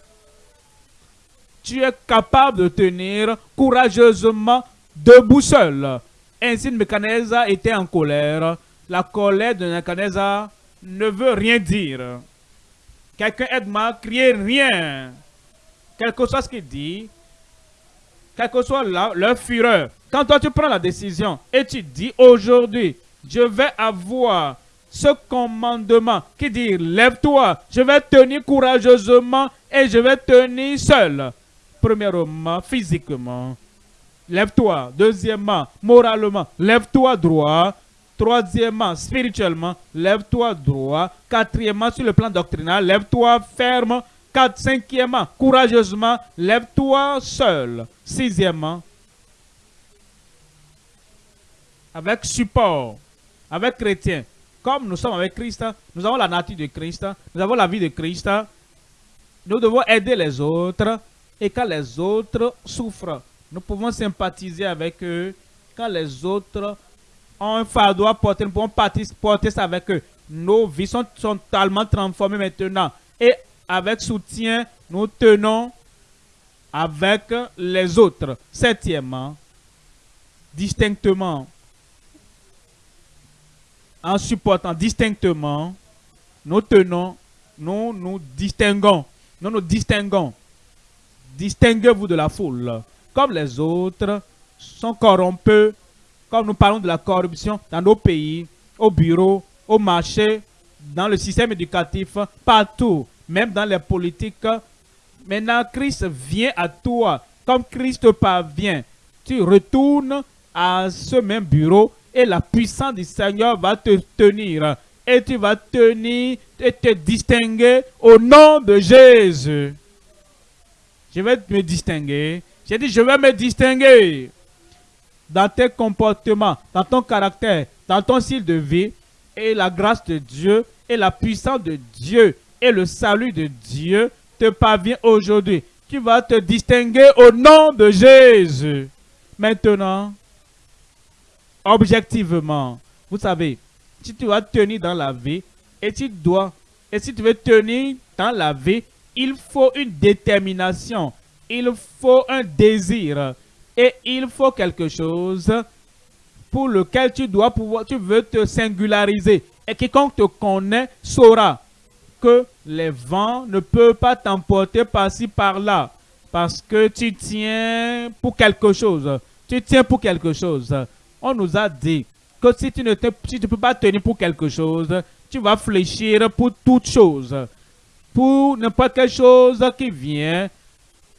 Tu es capable de tenir courageusement debout seul. Ainsi, Nebuchadnezzar était en colère. La colère de Nebuchadnezzar ne veut rien dire. Quelqu'un aide-moi, rien. Quel que soit ce qu'il dit, quelle que soit leur fureur, quand toi tu prends la décision et tu dis aujourd'hui, je vais avoir ce commandement qui dit lève-toi, je vais tenir courageusement et je vais tenir seul. Premièrement, physiquement, lève-toi. Deuxièmement, moralement, lève-toi droit. Troisièmement, spirituellement, lève-toi droit. Quatrièmement, sur le plan doctrinal, lève-toi ferme. Cinquièmement, courageusement, lève-toi seul. Sixièmement, avec support, avec chrétien. Comme nous sommes avec Christ, nous avons la nature de Christ, nous avons la vie de Christ. Nous devons aider les autres. Et quand les autres souffrent, nous pouvons sympathiser avec eux. Quand les autres ont un fardeau à porter, nous pouvons porter ça avec eux. Nos vies sont, sont totalement transformées maintenant. Et avec soutien, nous tenons avec les autres. Septièmement, distinctement, en supportant distinctement, nous tenons, nous nous distinguons, nous nous distinguons. Distinguez-vous de la foule. Comme les autres sont corrompus, comme nous parlons de la corruption dans nos pays, au bureau, au marché, dans le système éducatif, partout, même dans les politiques. Maintenant, Christ vient à toi. Comme Christ parvient, tu retournes à ce même bureau et la puissance du Seigneur va te tenir. Et tu vas tenir et te distinguer au nom de Jésus. Je vais me distinguer. J'ai dit, je vais me distinguer dans tes comportements, dans ton caractère, dans ton style de vie. Et la grâce de Dieu et la puissance de Dieu et le salut de Dieu te parvient aujourd'hui. Tu vas te distinguer au nom de Jésus. Maintenant, objectivement. Vous savez, si tu vas tenir dans la vie, et tu dois, et si tu veux tenir dans la vie, il faut une détermination, il faut un désir, et il faut quelque chose pour lequel tu dois pouvoir, tu veux te singulariser. Et quiconque te connaît saura que les vents ne peuvent pas t'emporter par-ci, par-là. Parce que tu tiens pour quelque chose. Tu tiens pour quelque chose. On nous a dit que si tu ne peux pas tenir pour quelque chose, tu vas fléchir pour toute chose. Pour n'importe quelle chose qui vient,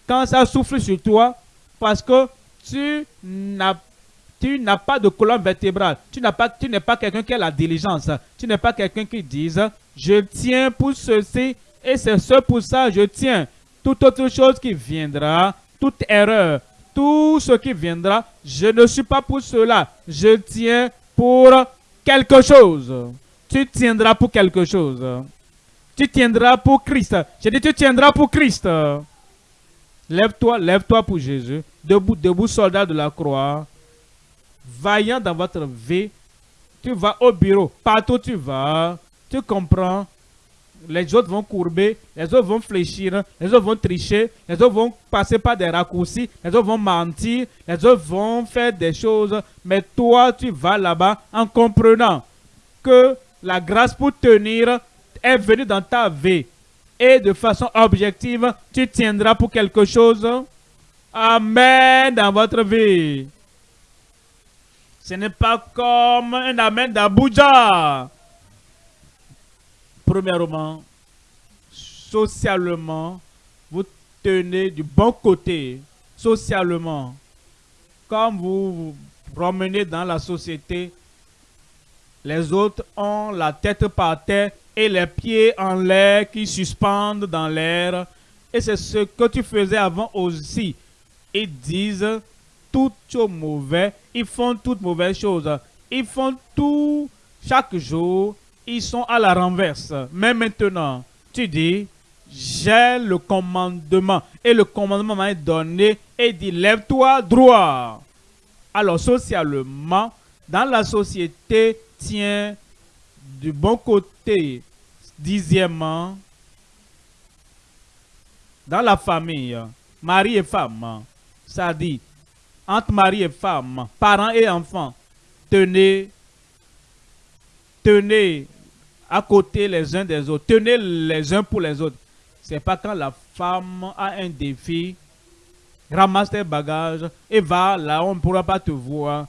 quand ça souffle sur toi, parce que tu n'as pas de colonne vertébrale. Tu n'as pas, n'es pas quelqu'un qui a la diligence. Tu n'es pas quelqu'un qui dise, je tiens pour ceci et c'est ce pour ça je tiens. Toute autre chose qui viendra, toute erreur, tout ce qui viendra, je ne suis pas pour cela. Je tiens pour quelque chose. Tu tiendras pour quelque chose. Tu tiendras pour Christ. J'ai dit, tu tiendras pour Christ. Lève-toi, lève-toi pour Jésus. Debout, debout, soldat de la croix. Vaillant dans votre vie. Tu vas au bureau. Partout tu vas. Tu comprends. Les autres vont courber, les autres vont fléchir, les autres vont tricher, les autres vont passer par des raccourcis, les autres vont mentir, les autres vont faire des choses. Mais toi, tu vas là-bas en comprenant que la grâce pour tenir est venue dans ta vie et de façon objective, tu tiendras pour quelque chose. Amen dans votre vie. Ce n'est pas comme un Amen d'Abuja. Premièrement, socialement, vous tenez du bon côté. Socialement, comme vous vous promenez dans la société, les autres ont la tête par terre et les pieds en l'air qui suspendent dans l'air. Et c'est ce que tu faisais avant aussi. Ils disent tout mauvais, ils font toutes mauvaises choses. Ils font tout chaque jour, ils sont à la renverse. Mais maintenant, tu dis, j'ai le commandement. Et le commandement m'a donné et dit, lève-toi droit. Alors, socialement, dans la société, tiens du bon côté. Dixièmement, dans la famille, mari et femme, ça dit, entre mari et femme, parents et enfants, tenez, tenez à côté les uns des autres, tenez les uns pour les autres. C'est pas quand la femme a un défi, ramasse tes bagages et va là, on ne pourra pas te voir.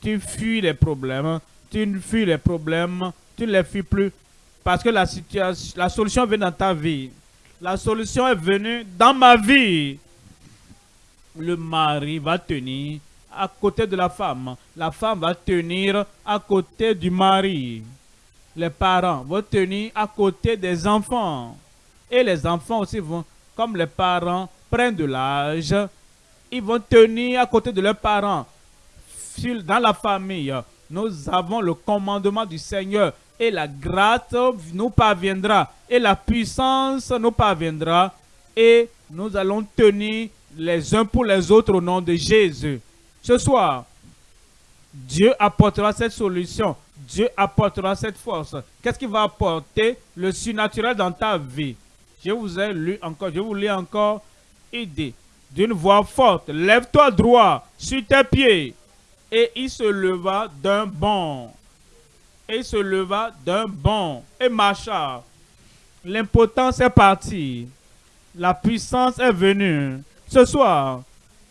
Tu fuis les problèmes, tu fuis les problèmes, tu ne les fuis plus parce que la, situation, la solution vient dans ta vie. La solution est venue dans ma vie. Le mari va tenir à côté de la femme. La femme va tenir à côté du mari. Les parents vont tenir à côté des enfants. Et les enfants aussi vont, comme les parents prennent de l'âge, ils vont tenir à côté de leurs parents. Dans la famille, nous avons le commandement du Seigneur et la grâce nous parviendra et la puissance nous parviendra et nous allons tenir les uns pour les autres au nom de Jésus. Ce soir, Dieu apportera cette solution. Dieu apportera cette force. Qu'est-ce qui va apporter le surnaturel dans ta vie? Je vous ai lu encore, je vous lis encore. idée d'une voix forte. Lève-toi droit sur tes pieds. Et il se leva d'un bond. Et il se leva d'un bond et marcha. L'impotence est partie. La puissance est venue. Ce soir,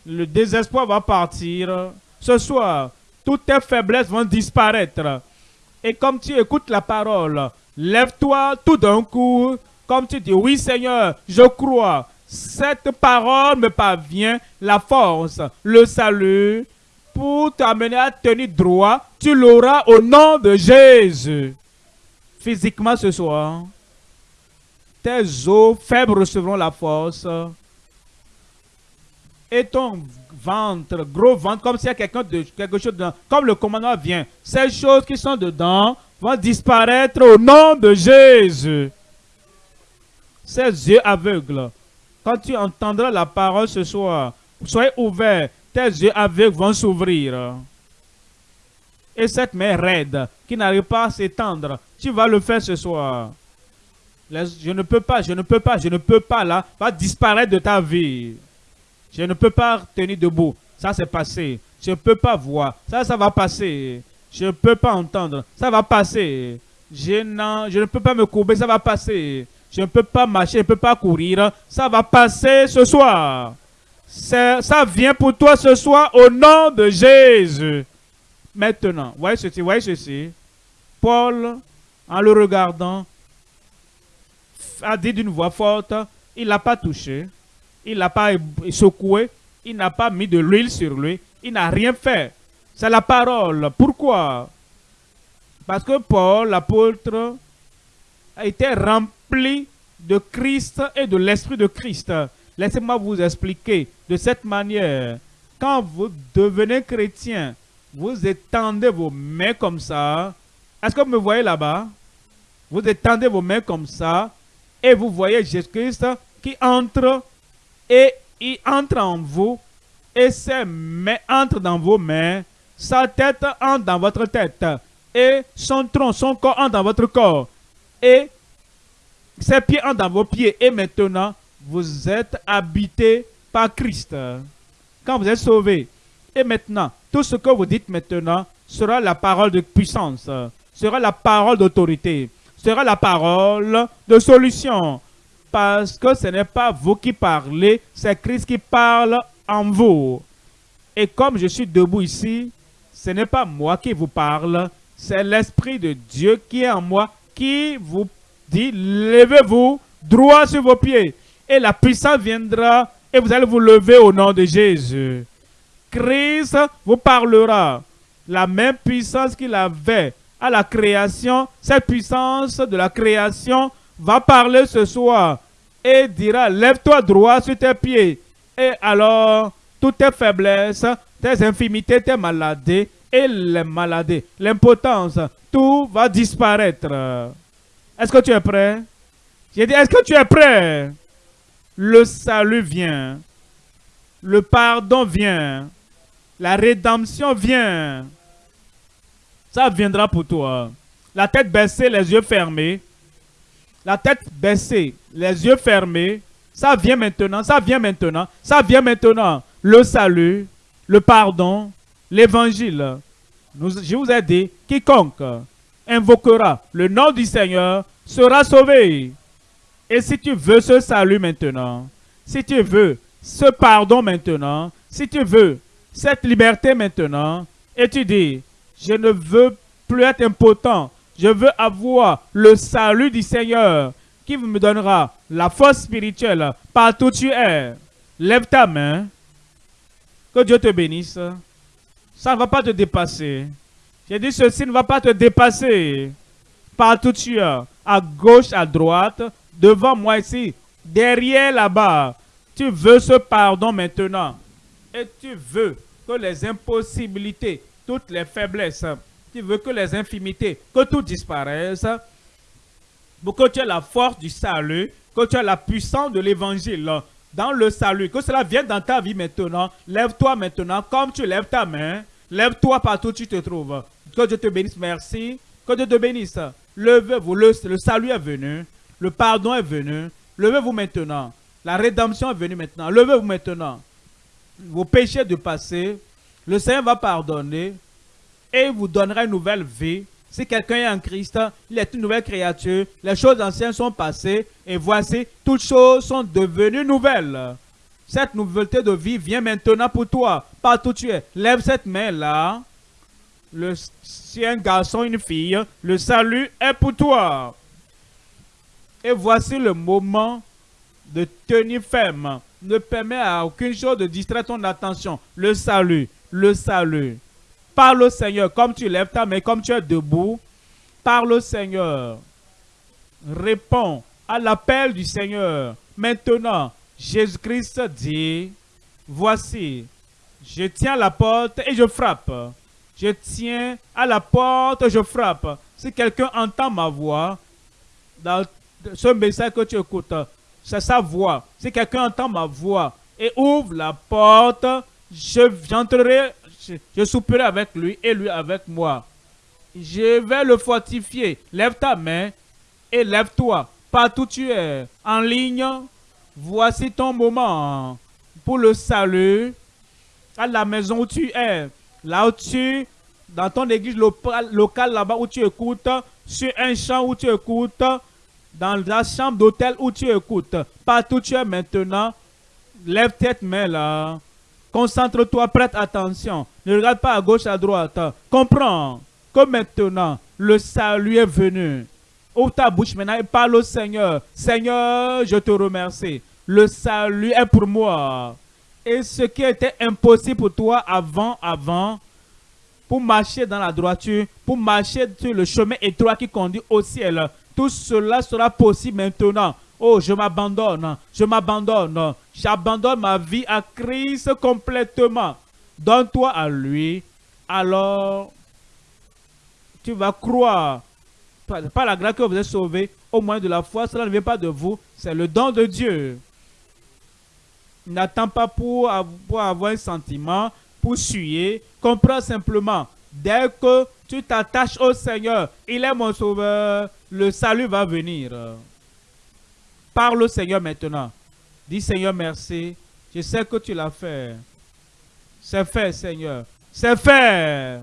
le désespoir va partir. Ce soir, toutes tes faiblesses vont disparaître. Et comme tu écoutes la parole, lève-toi tout d'un coup, comme tu dis, oui Seigneur, je crois. Cette parole me parvient, la force, le salut, pour t'amener à tenir droit, tu l'auras au nom de Jésus. Physiquement ce soir, tes os faibles recevront la force. Et ton ventre, gros ventre, comme s'il y a quelqu'un de quelque chose dedans, comme le commandement vient, ces choses qui sont dedans vont disparaître au nom de Jésus. Ces yeux aveugles, quand tu entendras la parole ce soir, soyez ouverts tes yeux aveugles vont s'ouvrir. Et cette main raide qui n'arrive pas à s'étendre, tu vas le faire ce soir. je ne peux pas, je ne peux pas, je ne peux pas là, va disparaître de ta vie. Je ne peux pas tenir debout. Ça, c'est passé. Je ne peux pas voir. Ça, ça va passer. Je ne peux pas entendre. Ça va passer. Je, ne peux pas me courber, ça va passer. Je ne peux pas marcher, je ne peux pas courir, ça va passer ce soir. Ça vient pour toi ce soir au nom de Jésus. Maintenant, voyez ceci, voyez ceci. Paul, en le regardant, a dit d'une voix forte, il l'a pas touché, il l'a pas secoué, il n'a pas mis de l'huile sur lui, il n'a rien fait. C'est la parole. Pourquoi? Parce que Paul, l'apôtre, a été rempli de Christ et de l'Esprit de Christ. Laissez-moi vous expliquer de cette manière. Quand vous devenez chrétien, vous étendez vos mains comme ça. Est-ce que vous me voyez là-bas? Vous étendez vos mains comme ça et vous voyez Jésus-Christ qui entre et il entre en vous et ses mains entrent dans vos mains, sa tête entre dans votre tête et son tronc, son corps entre dans votre corps et ses pieds entrent dans vos pieds et maintenant vous êtes habité par Christ. Quand vous êtes sauvé et maintenant tout ce que vous dites maintenant sera la parole de puissance, sera la parole d'autorité, sera la parole de solution. Parce que ce n'est pas vous qui parlez, c'est Christ qui parle en vous. Et comme je suis debout ici, ce n'est pas moi qui vous parle, c'est l'Esprit de Dieu qui est en moi, qui vous dit, levez-vous droit sur vos pieds. Et la puissance viendra et vous allez vous lever au nom de Jésus. Christ vous parlera. La même puissance qu'il avait à la création, cette puissance de la création va parler ce soir et dira, lève-toi droit sur tes pieds. Et alors, toutes tes faiblesses, tes infimités, tes maladies et les maladies, l'impotence, tout va disparaître. Est-ce que tu es prêt? J'ai dit, est-ce que tu es prêt? Le salut vient. Le pardon vient. La rédemption vient. Ça viendra pour toi. La tête baissée, les yeux fermés. La tête baissée, les yeux fermés. Ça vient maintenant, ça vient maintenant, ça vient maintenant. Le salut, le pardon, l'évangile. Je vous ai dit, quiconque invoquera le nom du Seigneur sera sauvé. Et si tu veux ce salut maintenant, si tu veux ce pardon maintenant, si tu veux cette liberté maintenant, et tu dis, je ne veux plus être impotent, je veux avoir le salut du Seigneur qui me donnera la force spirituelle partout où tu es. Lève ta main. Que Dieu te bénisse. Ça ne va pas te dépasser. J'ai dit ceci ne va pas te dépasser. Partout où tu es, à gauche, à droite, devant moi ici, derrière là-bas. Tu veux ce pardon maintenant. Et tu veux que les impossibilités, toutes les faiblesses, tu veux que les infimités, que tout disparaisse, pour que tu aies la force du salut, que tu aies la puissance de l'évangile dans le salut, que cela vienne dans ta vie maintenant. Lève-toi maintenant, comme tu lèves ta main, lève-toi partout où tu te trouves. Que Dieu te bénisse, merci. Que Dieu te bénisse. Levez-vous, le, le salut est venu, le pardon est venu. Levez-vous maintenant. La rédemption est venue maintenant. Levez-vous maintenant. Vos péchés du passé, le Seigneur va pardonner et il vous donnera une nouvelle vie. Si quelqu'un est en Christ, il est une nouvelle créature. Les choses anciennes sont passées et voici, toutes choses sont devenues nouvelles. Cette nouveauté de vie vient maintenant pour toi, partout où tu es. Lève cette main-là. Si un garçon, une fille, le salut est pour toi. Et voici le moment de tenir ferme. Ne permet à aucune chose de distraire ton attention. Le salut, le salut. Parle au Seigneur comme tu lèves ta main, comme tu es debout. Parle au Seigneur. Réponds à l'appel du Seigneur. Maintenant, Jésus-Christ dit, voici, je tiens à la porte et je frappe. Je tiens à la porte, je frappe. Si quelqu'un entend ma voix, dans ce message que tu écoutes, c'est sa voix. Si quelqu'un entend ma voix et ouvre la porte, je j'entrerai, je, je souperai avec lui et lui avec moi. Je vais le fortifier. Lève ta main et lève-toi. Partout tu es, en ligne, voici ton moment pour le salut. À la maison où tu es, là où tu dans ton église locale là-bas où tu écoutes, sur un champ où tu écoutes, dans la chambre d'hôtel où tu écoutes, partout tu es maintenant, lève tête main là. Concentre-toi, prête attention. Ne regarde pas à gauche, à droite. Comprends que maintenant, le salut est venu. Ouvre ta bouche maintenant et parle au Seigneur. Seigneur, je te remercie. Le salut est pour moi. Et ce qui était impossible pour toi avant, avant, pour marcher dans la droiture, pour marcher sur le chemin étroit qui conduit au ciel, tout cela sera possible maintenant. Oh, je m'abandonne, je m'abandonne, j'abandonne ma vie à Christ complètement. Donne-toi à lui, alors tu vas croire. Par la grâce que vous êtes sauvé, au moins de la foi, cela ne vient pas de vous, c'est le don de Dieu. N'attends pas pour avoir un sentiment, pour suyer. Comprends simplement. Dès que tu t'attaches au Seigneur, il est mon sauveur, le salut va venir. Parle au Seigneur maintenant. Dis Seigneur, merci. Je sais que tu l'as fait. C'est fait, Seigneur. C'est fait.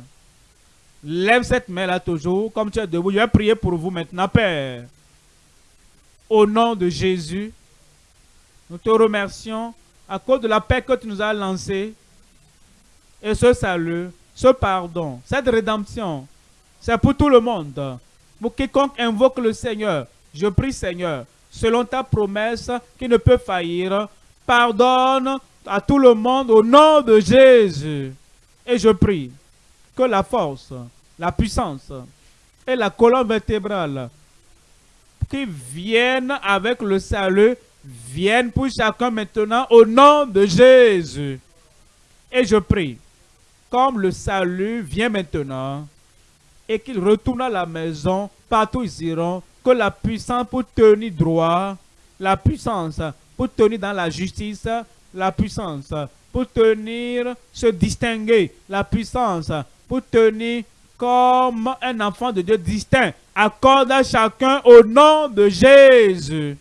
Lève cette main-là toujours, comme tu es debout. Je vais prier pour vous maintenant, Père. Au nom de Jésus, nous te remercions à cause de la paix que tu nous as lancée et ce salut, ce pardon, cette rédemption. C'est pour tout le monde. Pour quiconque invoque le Seigneur, je prie Seigneur, selon ta promesse qui ne peut faillir, pardonne à tout le monde au nom de Jésus. Et je prie que la force, la puissance et la colonne vertébrale qui viennent avec le salut viennent pour chacun maintenant au nom de Jésus. Et je prie, comme le salut vient maintenant, et qu'ils retournent à la maison, partout ils iront, que la puissance pour tenir droit, la puissance pour tenir dans la justice, la puissance pour tenir, se distinguer, la puissance pour tenir comme un enfant de Dieu distinct. Accorde à chacun au nom de Jésus.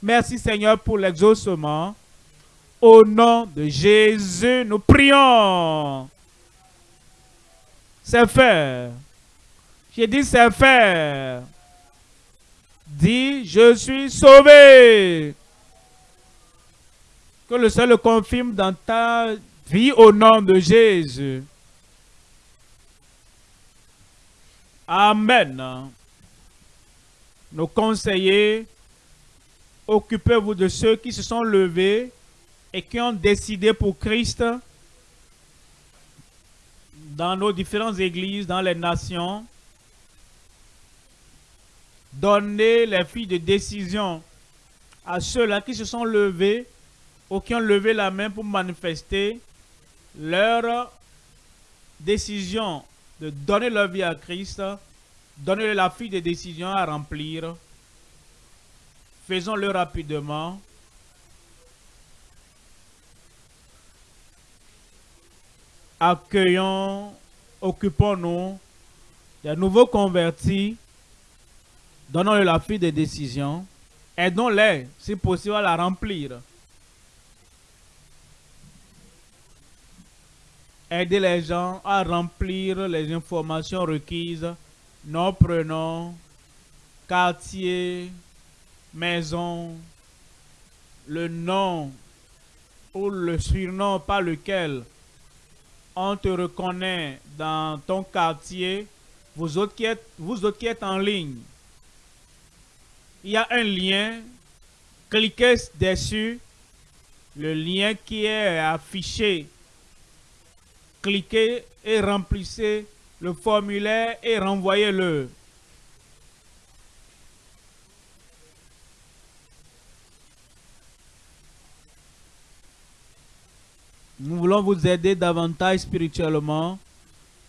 Merci Seigneur pour l'exaucement. Au nom de Jésus, nous prions. C'est fait. J'ai dit c'est fait. Dis, je suis sauvé. Que le Seigneur le confirme dans ta vie au nom de Jésus. Amen. Nos conseillers, occupez-vous de ceux qui se sont levés et qui ont décidé pour Christ dans nos différentes églises, dans les nations. Donnez les filles de décision à ceux-là qui se sont levés ou qui ont levé la main pour manifester leur décision de donner leur vie à Christ, donner la fille des décisions à remplir. Faisons-le rapidement. Accueillons, occupons-nous des nouveaux convertis. Donnons-leur la fille des décisions. Aidons-les, si possible, à la remplir. aider les gens à remplir les informations requises, nom, prénom, quartier, maison, le nom ou le surnom par lequel on te reconnaît dans ton quartier, vous autres êtes en ligne. Il y a un lien, cliquez dessus, le lien qui est affiché cliquez et remplissez le formulaire et renvoyez-le. Nous voulons vous aider davantage spirituellement.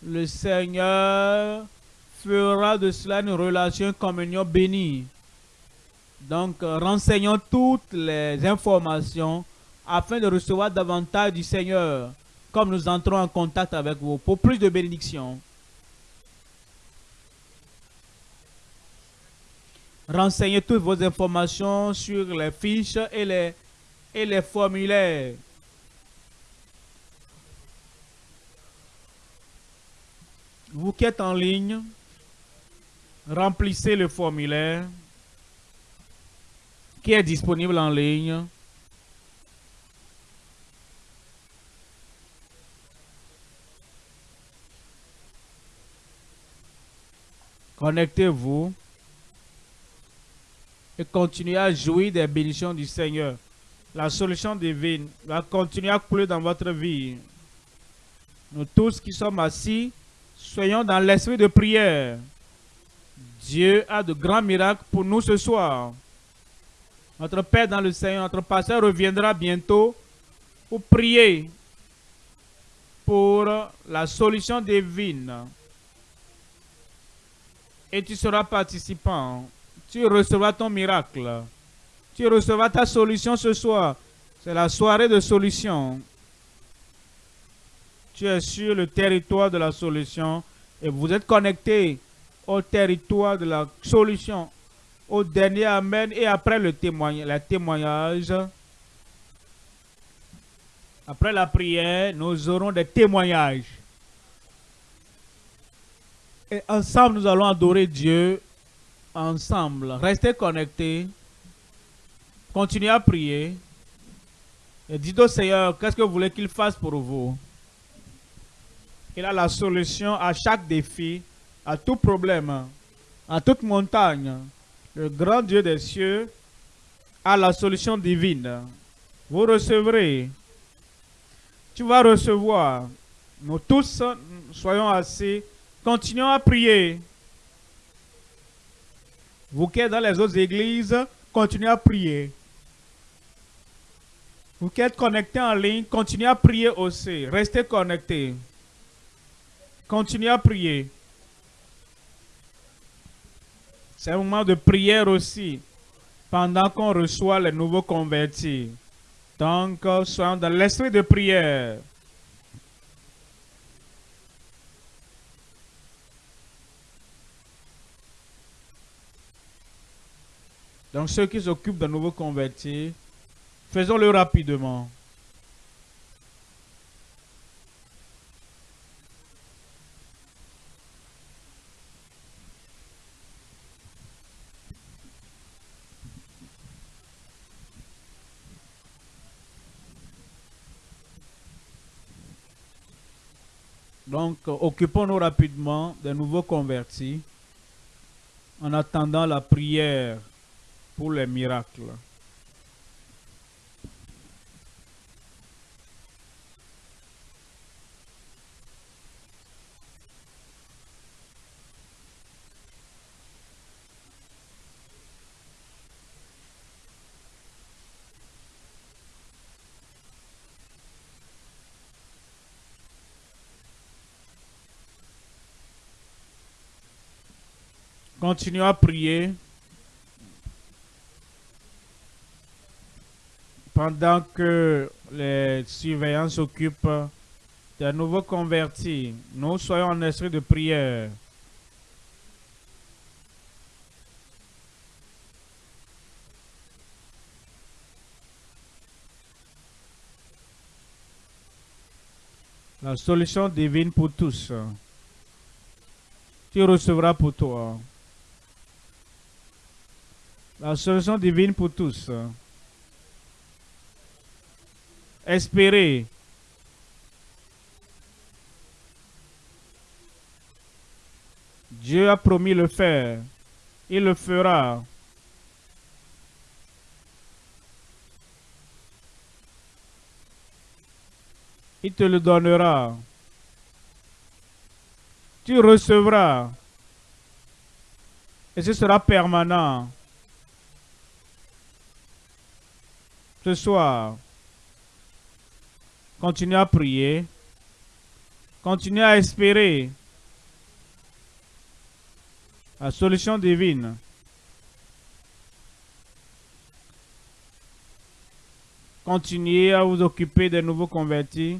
Le Seigneur fera de cela une relation, communion bénie. Donc, renseignons toutes les informations afin de recevoir davantage du Seigneur comme nous entrons en contact avec vous pour plus de bénédictions. Renseignez toutes vos informations sur les fiches et les, et les formulaires. Qui êtes en ligne, remplissez le formulaire qui est disponible en ligne. Connectez-vous et continuez à jouir des bénédictions du Seigneur. La solution divine va continuer à couler dans votre vie. Nous tous qui sommes assis, soyons dans l'esprit de prière. Dieu a de grands miracles pour nous ce soir. Notre Père dans le Seigneur, notre pasteur reviendra bientôt pour prier pour la solution divine. Et tu seras participant. Tu recevras ton miracle. Tu recevras ta solution ce soir. C'est la soirée de solution. Tu es sur le territoire de la solution et vous êtes connecté au territoire de la solution. Au dernier Amen et après le témoignage, témoignage. Après la prière, nous aurons des témoignages. Et ensemble, nous allons adorer Dieu. Ensemble. Restez connectés. Continuez à prier. Et dites au Seigneur, qu'est-ce que vous voulez qu'il fasse pour vous? Il a la solution à chaque défi, à tout problème, à toute montagne. Le grand Dieu des cieux a la solution divine. Vous recevrez. Tu vas recevoir. Nous tous soyons assis. Continuons à prier. Vous qui êtes dans les autres églises, continuez à prier. Vous qui êtes connectés en ligne, continuez à prier aussi. Restez connectés. Continuez à prier. C'est un moment de prière aussi, pendant qu'on reçoit les nouveaux convertis. Donc, soyons dans l'esprit de prière. Donc, ceux qui s'occupent de nouveaux convertis, faisons-le rapidement. Donc, occupons-nous rapidement des nouveaux convertis en attendant la prière pour les miracles. Continuons à prier pendant que les surveillants s'occupent des nouveaux convertis. Nous soyons en esprit de prière. La solution divine pour tous. Tu recevras pour toi. La solution divine pour tous. Espérer. Dieu a promis le faire. Il le fera. Il te le donnera. Tu recevras. Et ce sera permanent. Ce soir, continuez à prier, continuez à espérer la solution divine. Continuez à vous occuper des nouveaux convertis.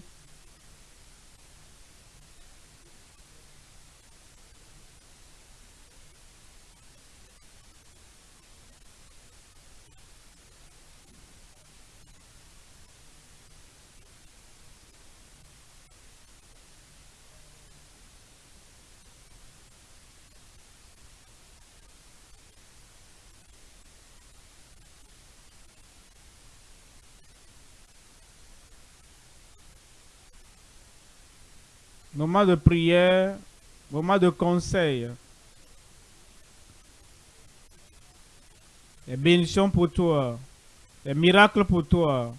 Moment de prière, moment de conseil. Les bénédictions pour toi, les miracles pour toi.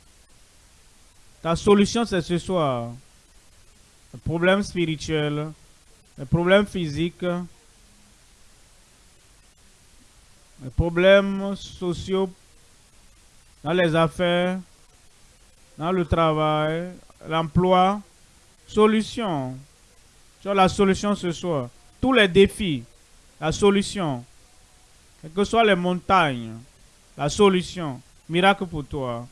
Ta solution, c'est ce soir. Les problèmes spirituels, les problèmes physiques, les problèmes sociaux dans les affaires, dans le travail, l'emploi. Solution. As la solution ce soir. Tous les défis, la solution. Quelles que soient les montagnes, la solution. Miracle pour toi.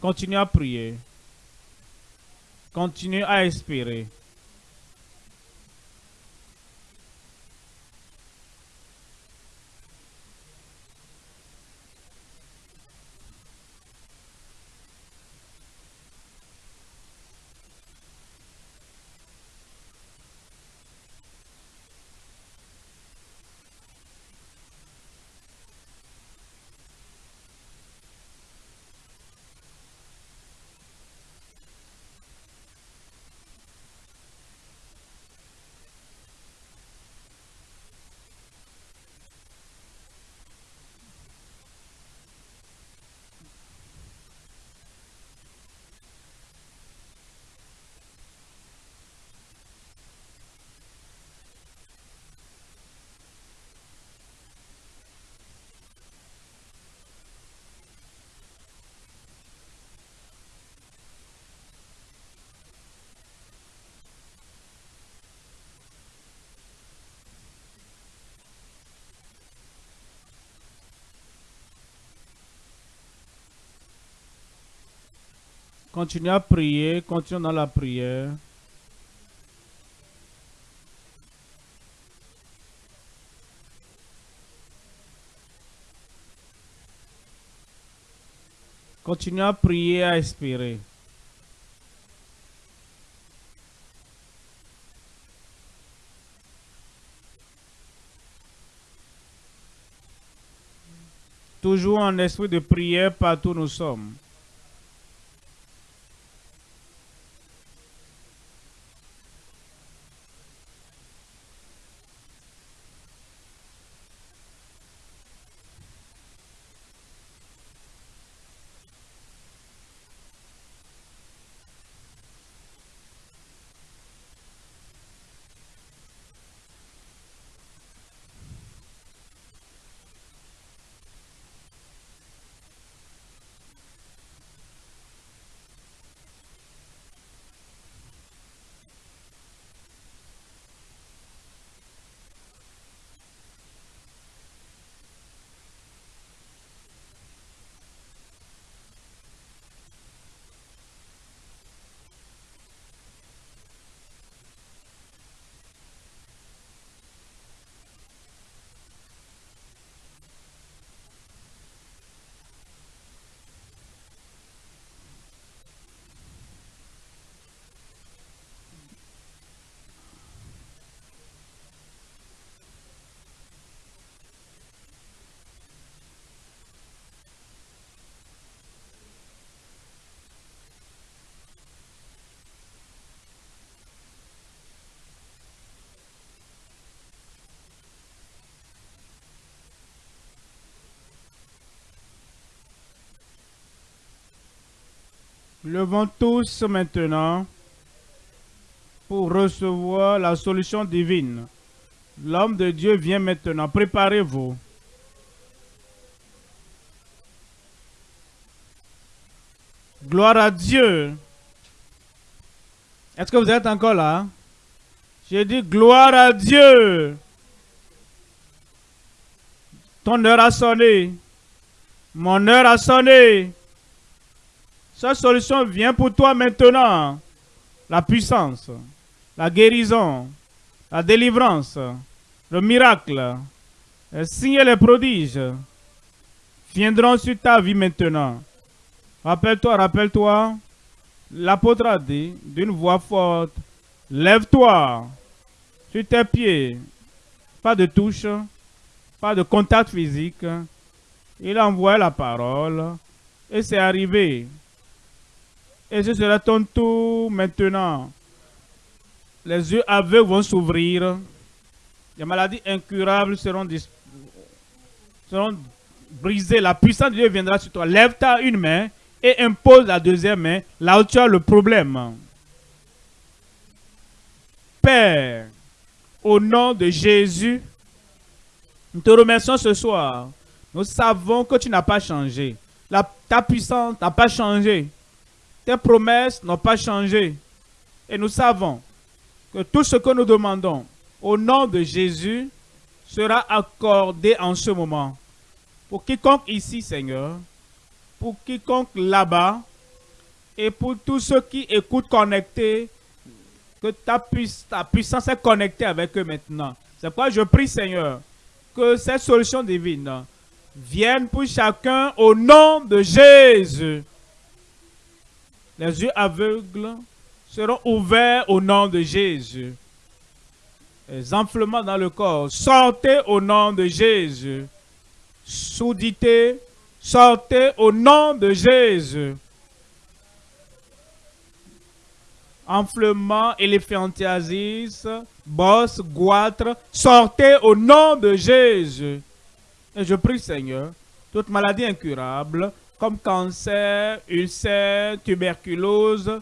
Continue à prier. Continue à espérer. Continue à prier, continue dans la prière. Continue à prier, à espérer. Toujours en esprit de prière partout nous sommes. Levons tous maintenant pour recevoir la solution divine. L'homme de Dieu vient maintenant. Préparez-vous. Gloire à Dieu. Est-ce que vous êtes encore là? J'ai dit gloire à Dieu. Ton heure a sonné. Mon heure a sonné. Cette solution vient pour toi maintenant. La puissance, la guérison, la délivrance, le miracle, les signes et les prodiges viendront sur ta vie maintenant. Rappelle-toi, rappelle-toi, l'apôtre a dit d'une voix forte, lève-toi sur tes pieds. Pas de touche, pas de contact physique. Il a envoyé la parole et c'est arrivé. Et ce sera ton tour maintenant. Les yeux aveugles vont s'ouvrir. Les maladies incurables seront, brisées. La puissance de Dieu viendra sur toi. Lève ta une main et impose la deuxième main là où tu as le problème. Père, au nom de Jésus, nous te remercions ce soir. Nous savons que tu n'as pas changé. Ta puissance n'a pas changé. Tes promesses n'ont pas changé. Et nous savons que tout ce que nous demandons au nom de Jésus sera accordé en ce moment. Pour quiconque ici, Seigneur, pour quiconque là-bas, et pour tous ceux qui écoutent connectés, que ta, puissance est connectée avec eux maintenant. C'est pourquoi je prie, Seigneur, que cette solution divine vienne pour chacun au nom de Jésus. Les yeux aveugles seront ouverts au nom de Jésus. Les enflements dans le corps, sortez au nom de Jésus. Soudité, sortez au nom de Jésus. enflement, éléphantiasis, bosse, goitre, sortez au nom de Jésus. Et je prie, Seigneur, toute maladie incurable, comme cancer, ulcère, tuberculose,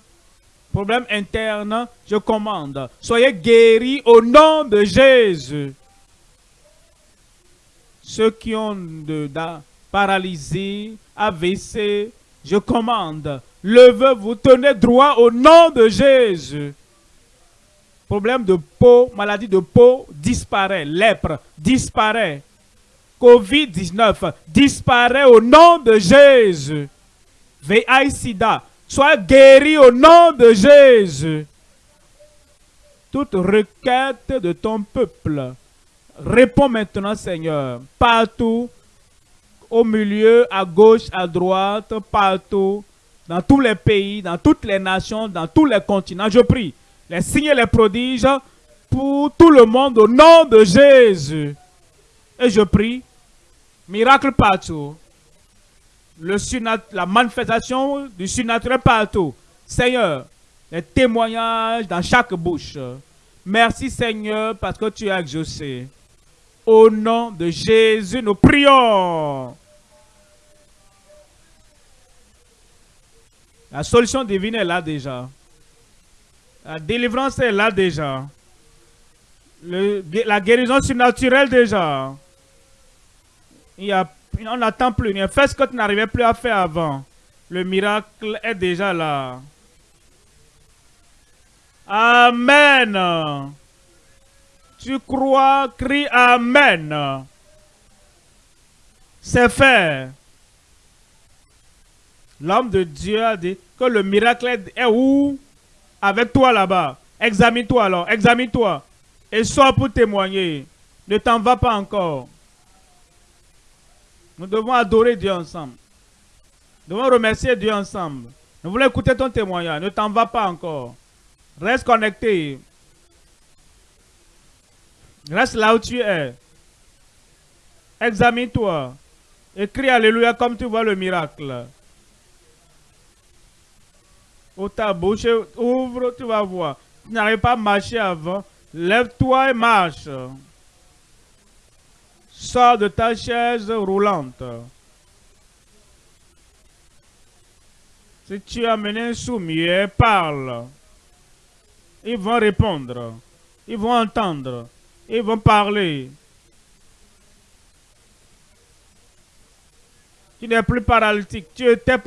problème interne, je commande, soyez guéris au nom de Jésus. Ceux qui ont de, de paralysie, AVC, je commande, levez-vous, tenez droit au nom de Jésus. Problème de peau, maladie de peau, disparaît. Lèpre, disparaît. Covid-19, disparaît au nom de Jésus. VIH sida, sois guéri au nom de Jésus. Toute requête de ton peuple, réponds maintenant, Seigneur, partout, au milieu, à gauche, à droite, partout, dans tous les pays, dans toutes les nations, dans tous les continents. Je prie les signes et les prodiges pour tout le monde au nom de Jésus. Et je prie, miracle partout, le la manifestation du surnaturel partout. Seigneur, les témoignages dans chaque bouche. Merci Seigneur parce que tu as exaucé. Au nom de Jésus, nous prions. La solution divine est là déjà. La délivrance est là déjà. la guérison surnaturelle déjà. Il y a, on n'attend plus. Il fait ce que tu n'arrivais plus à faire avant. Le miracle est déjà là. Amen. Tu crois, crie Amen. C'est fait. L'homme de Dieu a dit que le miracle est où? Avec toi là-bas. Examine-toi alors, examine-toi. Et sois pour témoigner. Ne t'en va pas encore. Nous devons adorer Dieu ensemble. Nous devons remercier Dieu ensemble. Nous voulons écouter ton témoignage. Ne t'en va pas encore. Reste connecté. Reste là où tu es. Examine-toi. Écris Alléluia comme tu vois le miracle. Ou ta bouche ouvre, tu vas voir. Tu n'arrives pas à marcher avant. Lève-toi et marche. Sors de ta chaise roulante. Si tu as amené un soumier, parle. Ils vont répondre. Ils vont entendre. Ils vont parler. Tu n'es plus paralytique. Tu étais